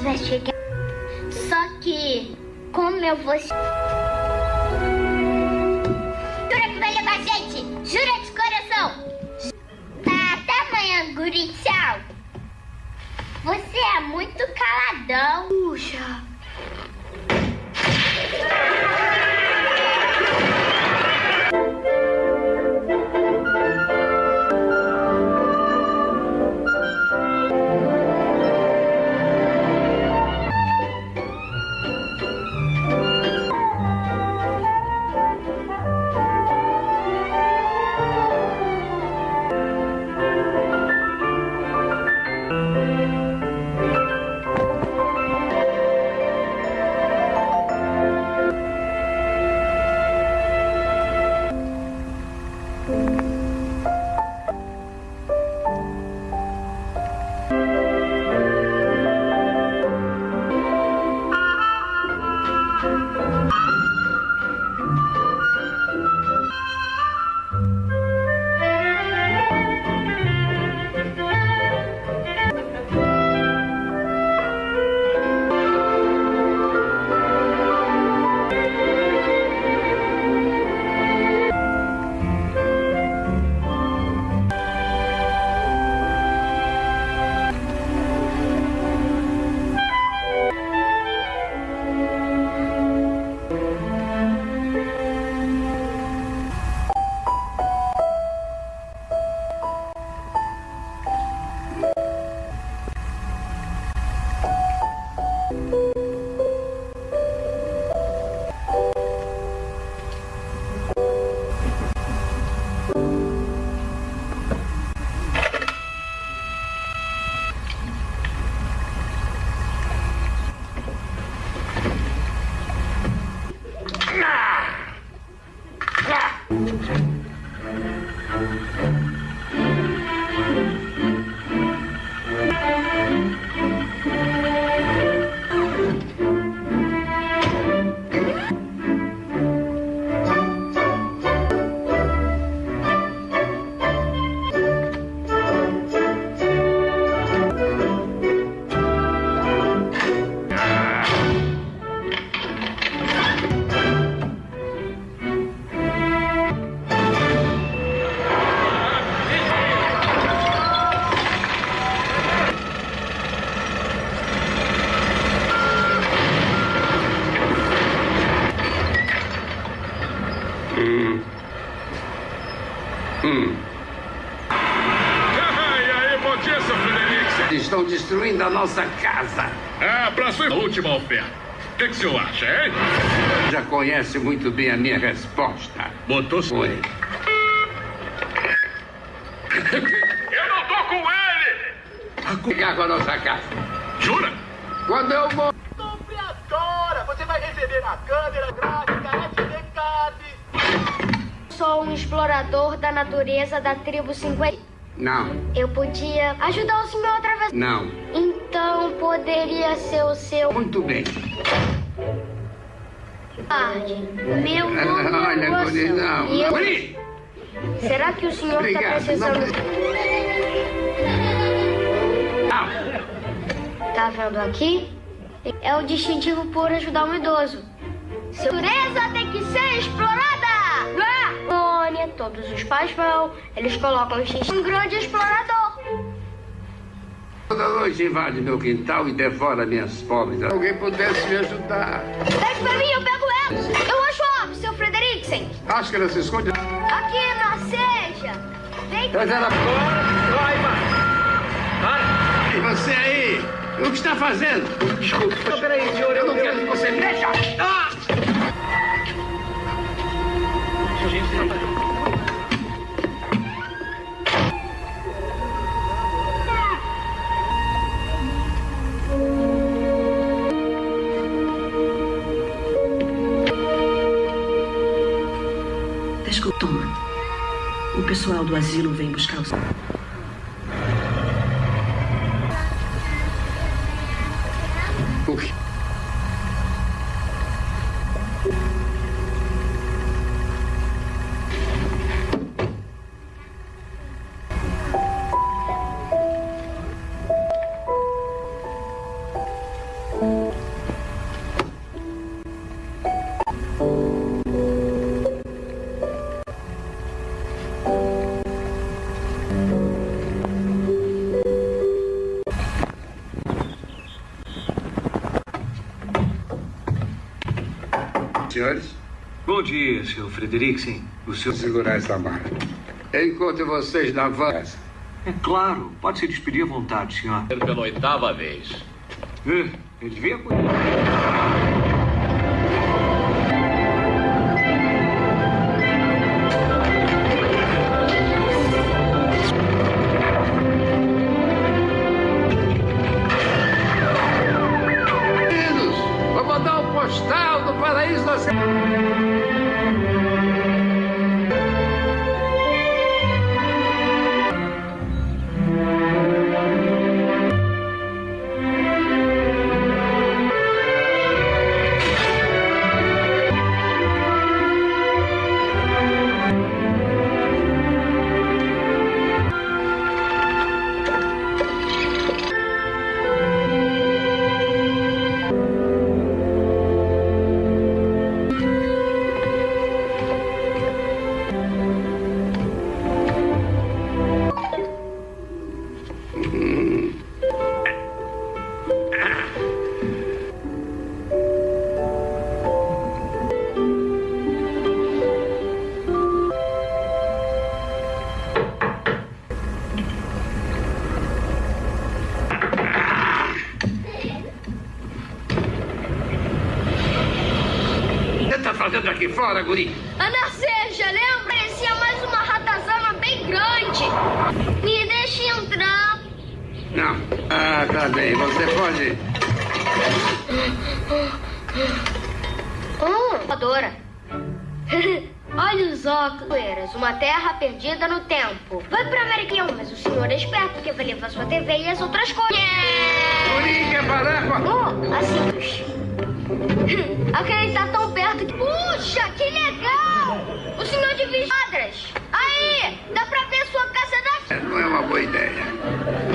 gente vai chegar. Só que, como eu vou. Destruindo a nossa casa. Ah, pra sua última oferta. O que, que o senhor acha, hein? Já conhece muito bem a minha resposta. Botou Foi. Eu não tô com ele! Ficar com a nossa casa. Jura? Quando eu vou. Agora você vai receber a câmera gráfica SD Card. Sou um explorador da natureza da tribo 50. Não, Eu podia ajudar o senhor outra vez. não. Poderia ser o seu Muito bem. tarde. Meu nome é Olha, não. E eu- Guri! Será que o senhor está precisando... Não. Tá vendo aqui? É o distintivo por ajudar um idoso. Seu natureza tem que ser explorada! Ah! Todos os pais vão, eles colocam o X um grande explorador. Toda noite invade meu quintal e devora minhas pobres. Se alguém pudesse me ajudar. Pede pra mim, eu pego elas. Eu acho óbvio, seu Frederiksen. Acho que ela se esconde. Aqui na seja. Vem Traz ela Vai, E você aí? O que está fazendo? Desculpa. Peraí, senhor, Eu não quero que você mexa. Ah! Desculpa, pessoal do asilo vem buscar os. Senhores, Bom dia, seu Frederiksen. O seu. vou segurar essa mala. Encontro vocês na van. É claro, pode se despedir à vontade, senhor. Pela oitava vez. É, eu devia cuidar. Que você está fazendo aqui fora, guri? Ana Seja, lembra? Parecia mais uma ratazana bem grande. Me deixe entrar. Não. Ah, tá bem. Você pode. Hum, adora. Olha os óculos, uma terra perdida no tempo. Vai pra América, mas o senhor é esperto porque vai levar sua TV e as outras coisas. Guri, quer parar com a... Oh, assim. Aquele tá tão que... Puxa, que legal! O senhor divide quadras. Aí, dá pra ver sua casa daqui. Não é uma boa ideia.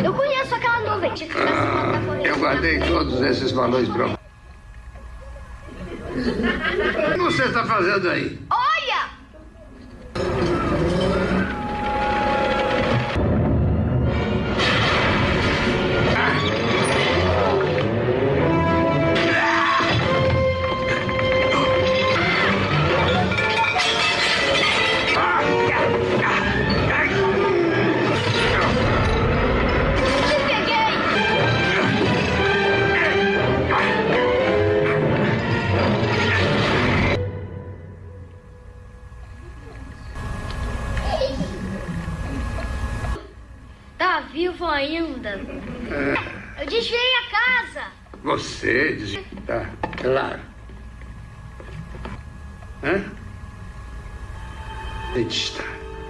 Eu conheço aquela nuvem. Ah, eu guardei todos esses balões pra... O que você está fazendo aí? Olha! Você diz... Tá, claro. Hã? Onde está?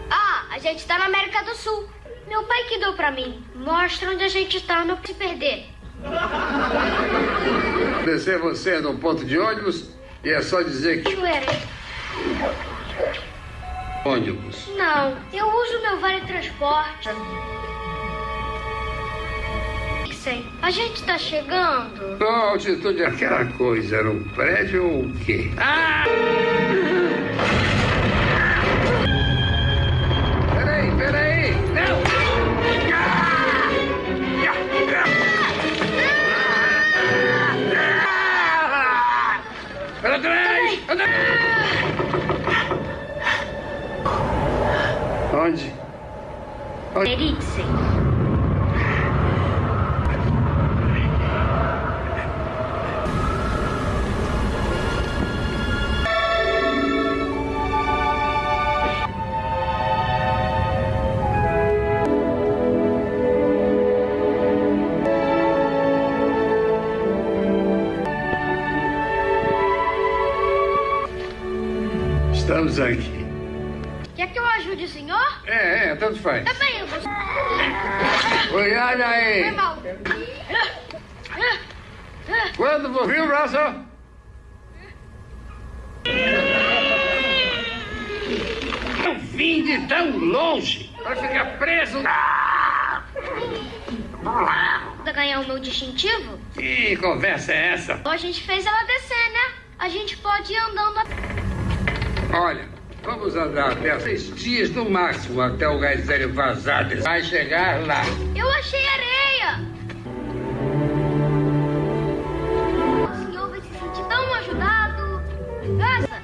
Ah, a gente tá na América do Sul. Meu pai que deu pra mim. Mostra onde a gente tá, não se perder. Descer você num ponto de ônibus e é só dizer que... Joelho. Ônibus. Não, eu uso meu vale transporte. A gente tá chegando. Qual a altitude daquela coisa? Era um prédio ou o quê? Ah! Peraí, peraí! Não! Para trás! Para Onde? Onde? Eriksen. Faz. Bem, eu vou. Oi, olha Foi aí. mal. Quando vou vir, Russell? Eu vim de tão longe para ficar preso. Pra ganhar o meu distintivo? Que conversa é essa? A gente fez ela descer, né? A gente pode ir andando. Olha, vamos andar até seis dias no máximo até o gás velho vazar. Vai chegar lá. Eu achei areia! O senhor vai se sentir tão ajudado. Rá!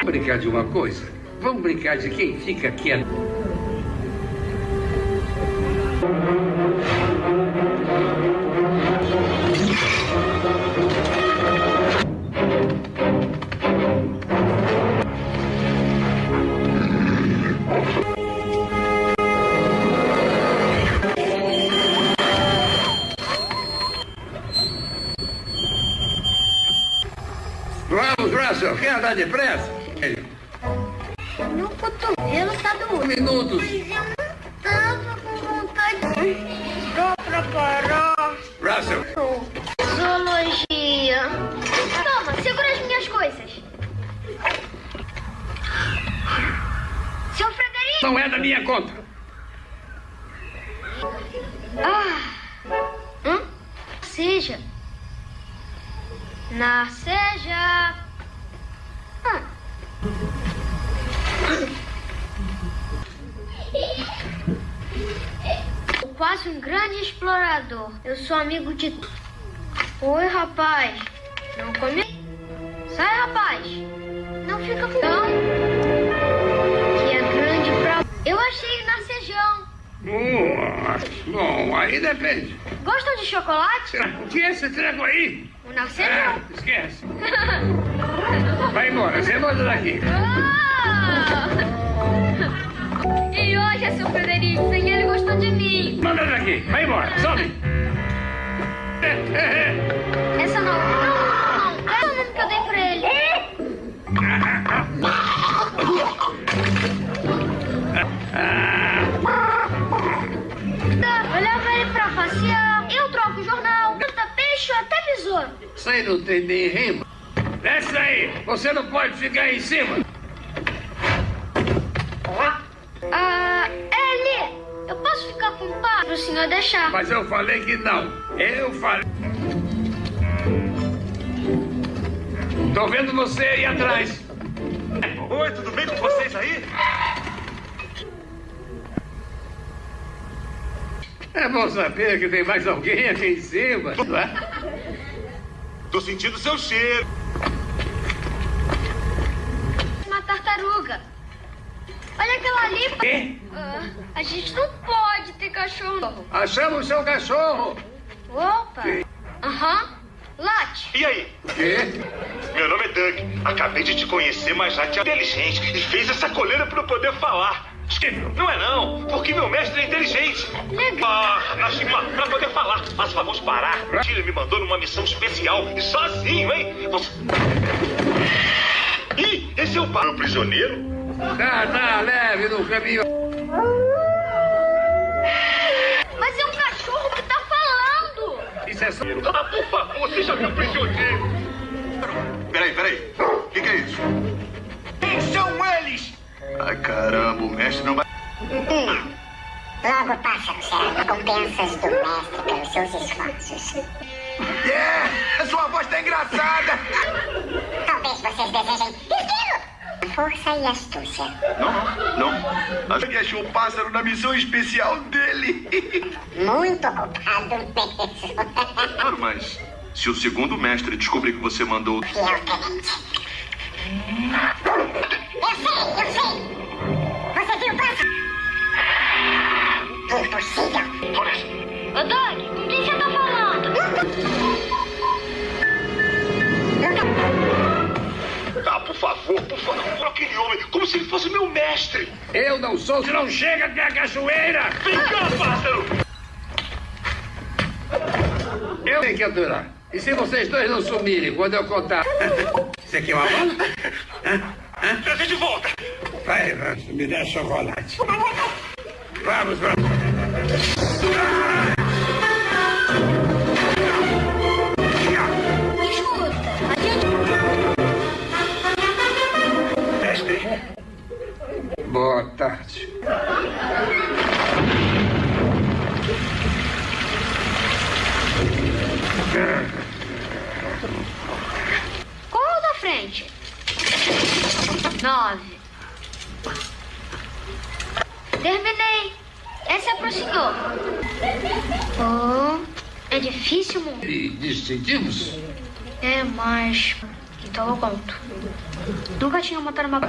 Vamos brincar de uma coisa? Vamos brincar de quem fica quieto. Andar depressa? Meu cotovelo tá doendo. Minutos. Mas embora, você Você não pode ficar aí em cima! Ah, Eli, eu posso ficar com o pai pro senhor deixar. Mas eu falei que não. Eu falei. Tô vendo você aí atrás. Oi, tudo bem com vocês aí? É bom saber que tem mais alguém aqui em cima, não é? Tô sentindo seu cheiro. Uma tartaruga. Olha aquela ali. Quê? Ah, a gente não pode ter cachorro. Achamos o seu cachorro! Opa. Aham. Late. E aí? Quê? Meu nome é Doug. Acabei de te conhecer, mas já te inteligente e fez essa coleira pra eu poder falar. Não é não, porque meu mestre é inteligente. Legal. Ah, Nashima, pra poder falar, favor de parar. Ele me mandou numa missão especial e sozinho, hein? Você... Ih, esse é o bar. prisioneiro? Tá, tá, leve no caminho. Mas é um cachorro que tá falando. Isso é só. Ah, por favor, seja meu prisioneiro. Peraí, peraí. O que, que é isso? Quem são eles? Ai, caramba, o mestre não vai. Hum. Logo, pássaro, será recompensas do mestre pelos seus esforços. Yeah! A sua voz tá engraçada! Talvez vocês desejem esquilo. Força e astúcia. Não, não. Acho que achou o pássaro na missão especial dele. Muito ocupado mesmo. Claro, mas se o segundo mestre descobrir que você mandou. Fiel tenente. Eu sei, eu sei. Você viu o pássaro? Impossível. Ô, Doug, com quem você tá falando? Ah, por favor, por favor, aquele homem, como se ele fosse meu mestre. Eu não sou, se não chega até a cachoeira! Vem cá, pássaro! Eu tenho que aturar. E se vocês dois não sumirem quando eu contar? Você quer uma bola? Trazer de volta. Vai, Rancho, me dá chocolate. Vamos, vamos. Escuta, Boa tarde. Qual da frente? Nove. Terminei. Essa é pro senhor. Oh, é difícil, mundo. E distintivos? É, mas... Então eu conto. Nunca tinha montado uma...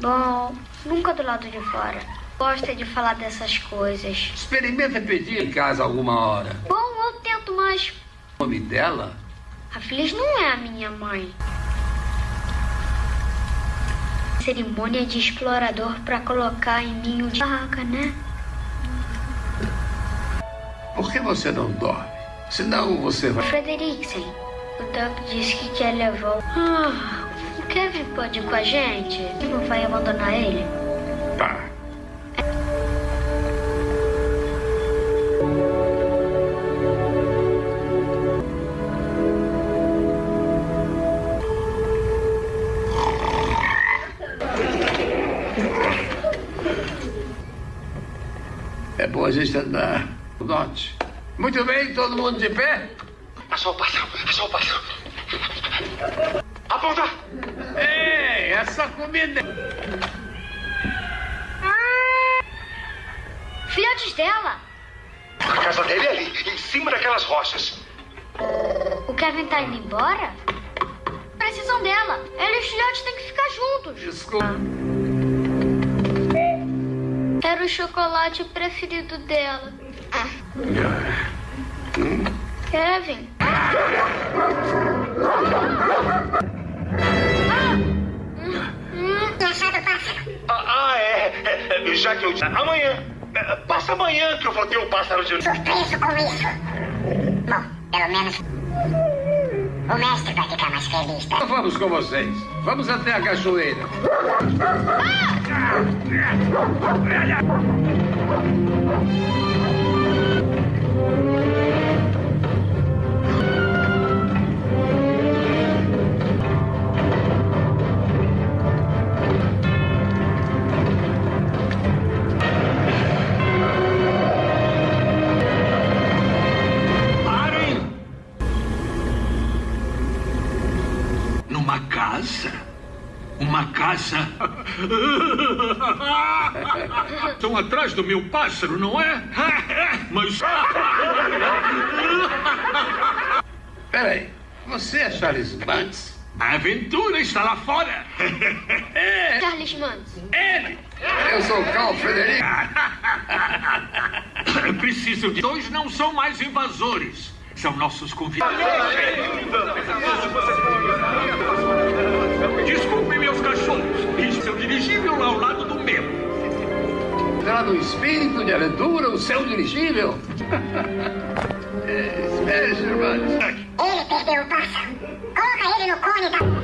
Bom, nunca do lado de fora. Gosta de falar dessas coisas. Experimenta pedir em casa alguma hora. Bom, eu tento, mas... O nome dela? A Feliz não é a minha mãe. Cerimônia de explorador pra colocar em ninho de barraca, né? Por que você não dorme? Senão você vai. Frederiksen, o Doug disse que quer levar o... Ah, o pode ir com a gente? Não vai abandonar ele? Tá. É bom a gente andar. Note. Muito bem, todo mundo de pé? achou o pássaro, achou o pássaro. Aponta! Essa comida. Filhotes dela! A casa dele é ali, em cima daquelas rochas. O Kevin tá indo embora? Precisam dela. Ela e os filhotes têm que ficar juntos. Desculpa. Era o chocolate preferido dela. Kevin. Já que eu disse. Amanhã. É, Passa amanhã que eu vou ter o pássaro de. Surpreso com isso. Bom, pelo menos. O mestre vai ficar mais feliz, tá? Vamos com vocês. Vamos até a cachoeira. Uma Uma casa? Estão atrás do meu pássaro, não é? Mas. Peraí, você é Charles Banks? A aventura está lá fora. Charles Manson. Ele! Eu sou Carl Frederick. Preciso de dois, não são mais invasores. São nossos convidados. Desculpe, é o dirigível lá ao lado do meu. Será no espírito de aventura o seu dirigível? É, Espere, Sr. Ele perdeu o pássaro. Coloca ele no cone da...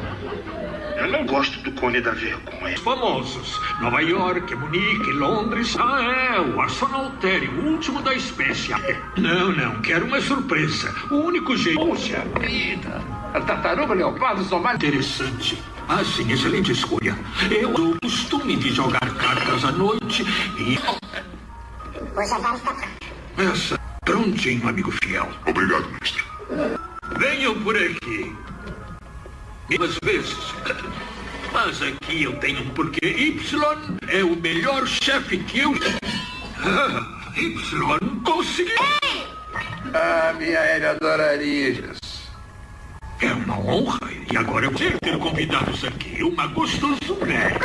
Eu não gosto do cone da vergonha. Famosos. Nova York, Munique, Londres. Ah, é, o Arsenaltério, o último da espécie. Não, não, quero uma surpresa. O único jeito. Puxa vida. A tartaruga leopardo são mais... Interessante. Ah, sim, excelente escolha. Eu dou o costume de jogar cartas à noite e. O jantar está pronto. Essa. Prontinho, amigo fiel. Obrigado, mestre. Venham por aqui. Às vezes. Mas aqui eu tenho um porquê. Y é o melhor chefe que eu. Ah, y conseguiu. Ah, minha Ellen adoraria isso. É uma honra. E agora eu vou ter convidados aqui. Uma gostosura.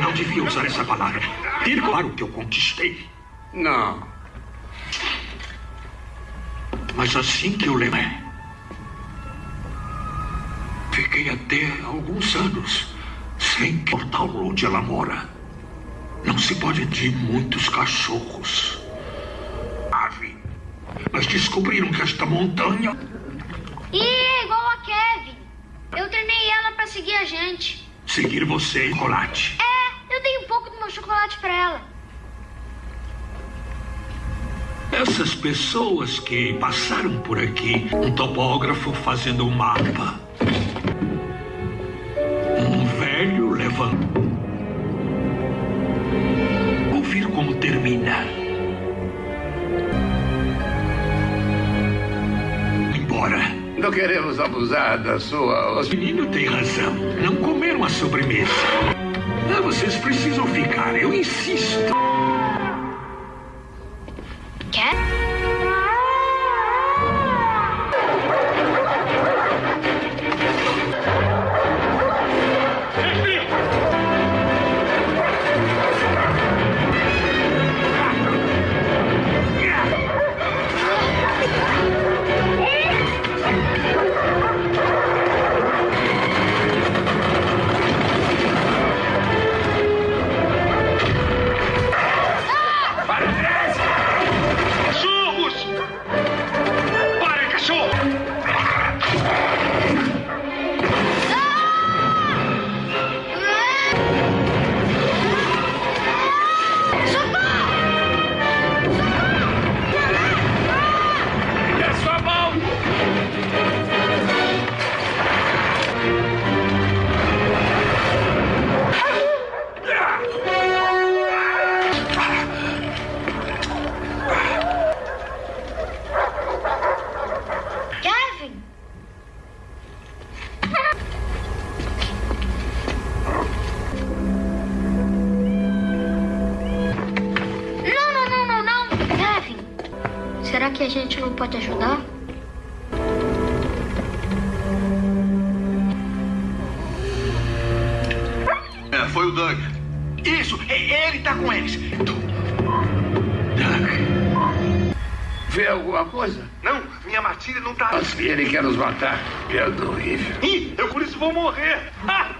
Não devia usar essa palavra. Ter claro que eu conquistei. Não. Mas assim que eu lembro. Fiquei até alguns anos sem portal onde ela mora. Não se pode de muitos cachorros. Ave. Mas descobriram que esta montanha. Ih, é igual a Kevin. Eu treinei ela pra seguir a gente. Seguir você, chocolate. É, eu dei um pouco do meu chocolate pra ela. Essas pessoas que passaram por aqui, um topógrafo fazendo um mapa. Um velho levando. Ouvir como termina. Não queremos abusar da sua... O menino tem razão. Não comeram a sobremesa. Ah, vocês precisam ficar, eu insisto. Quer? Piada horrível. Ih, eu por isso vou morrer. Ah,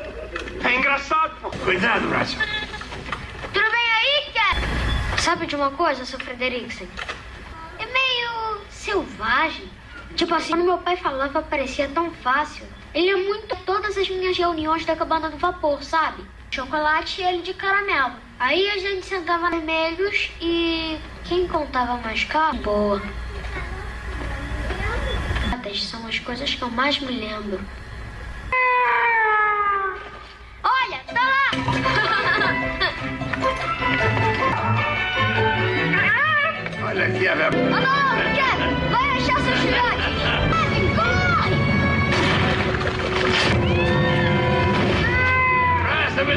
é engraçado. Cuidado, Brasil. Tudo bem aí, cara? Sabe de uma coisa, seu Frederiksen? É meio selvagem. Tipo assim, quando meu pai falava, parecia tão fácil. Ele é muito todas as minhas reuniões da cabana do vapor, sabe? Chocolate e ele de caramelo. Aí a gente sentava vermelhos e quem contava mais caro, boa. Essas são as coisas que eu mais me lembro. Olha, tá lá! Olha aqui a minha... Oh, não, quero! Vai achar seus filhotes! Corre! Presta-me,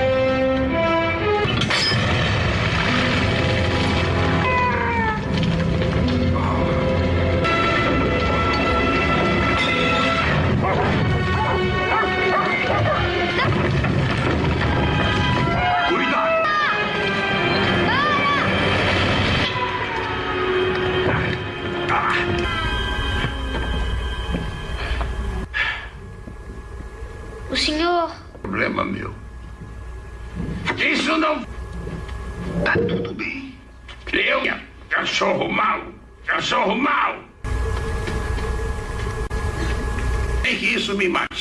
é problema meu. Isso não... Tá tudo bem. Eu, cachorro mau, cachorro mau. E que isso me mata.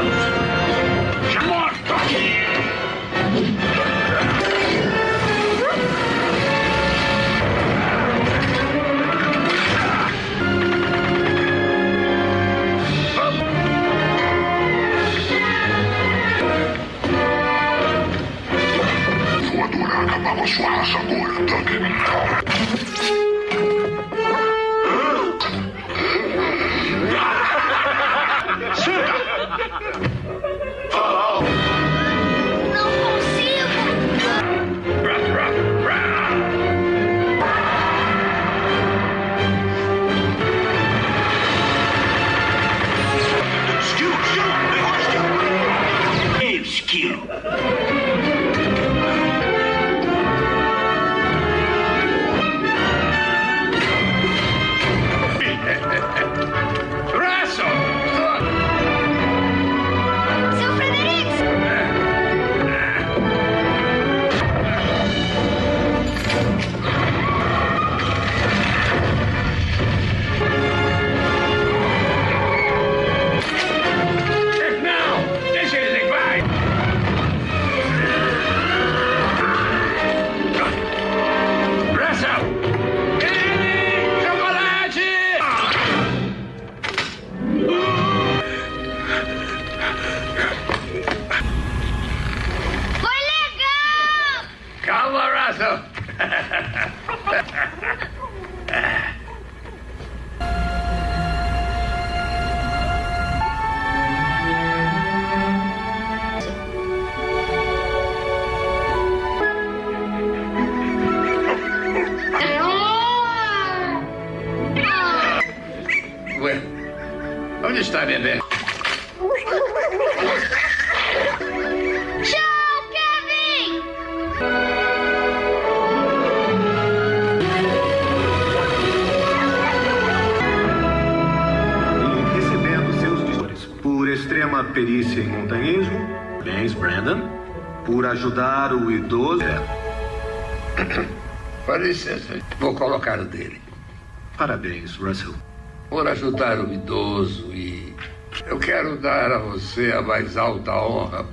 Já morto! Vou adorar acabar com a sua raça agora, Duncan. licença, vou colocar o dele. Parabéns, Russell. Por ajudar o idoso e. Eu quero dar a você a mais alta honra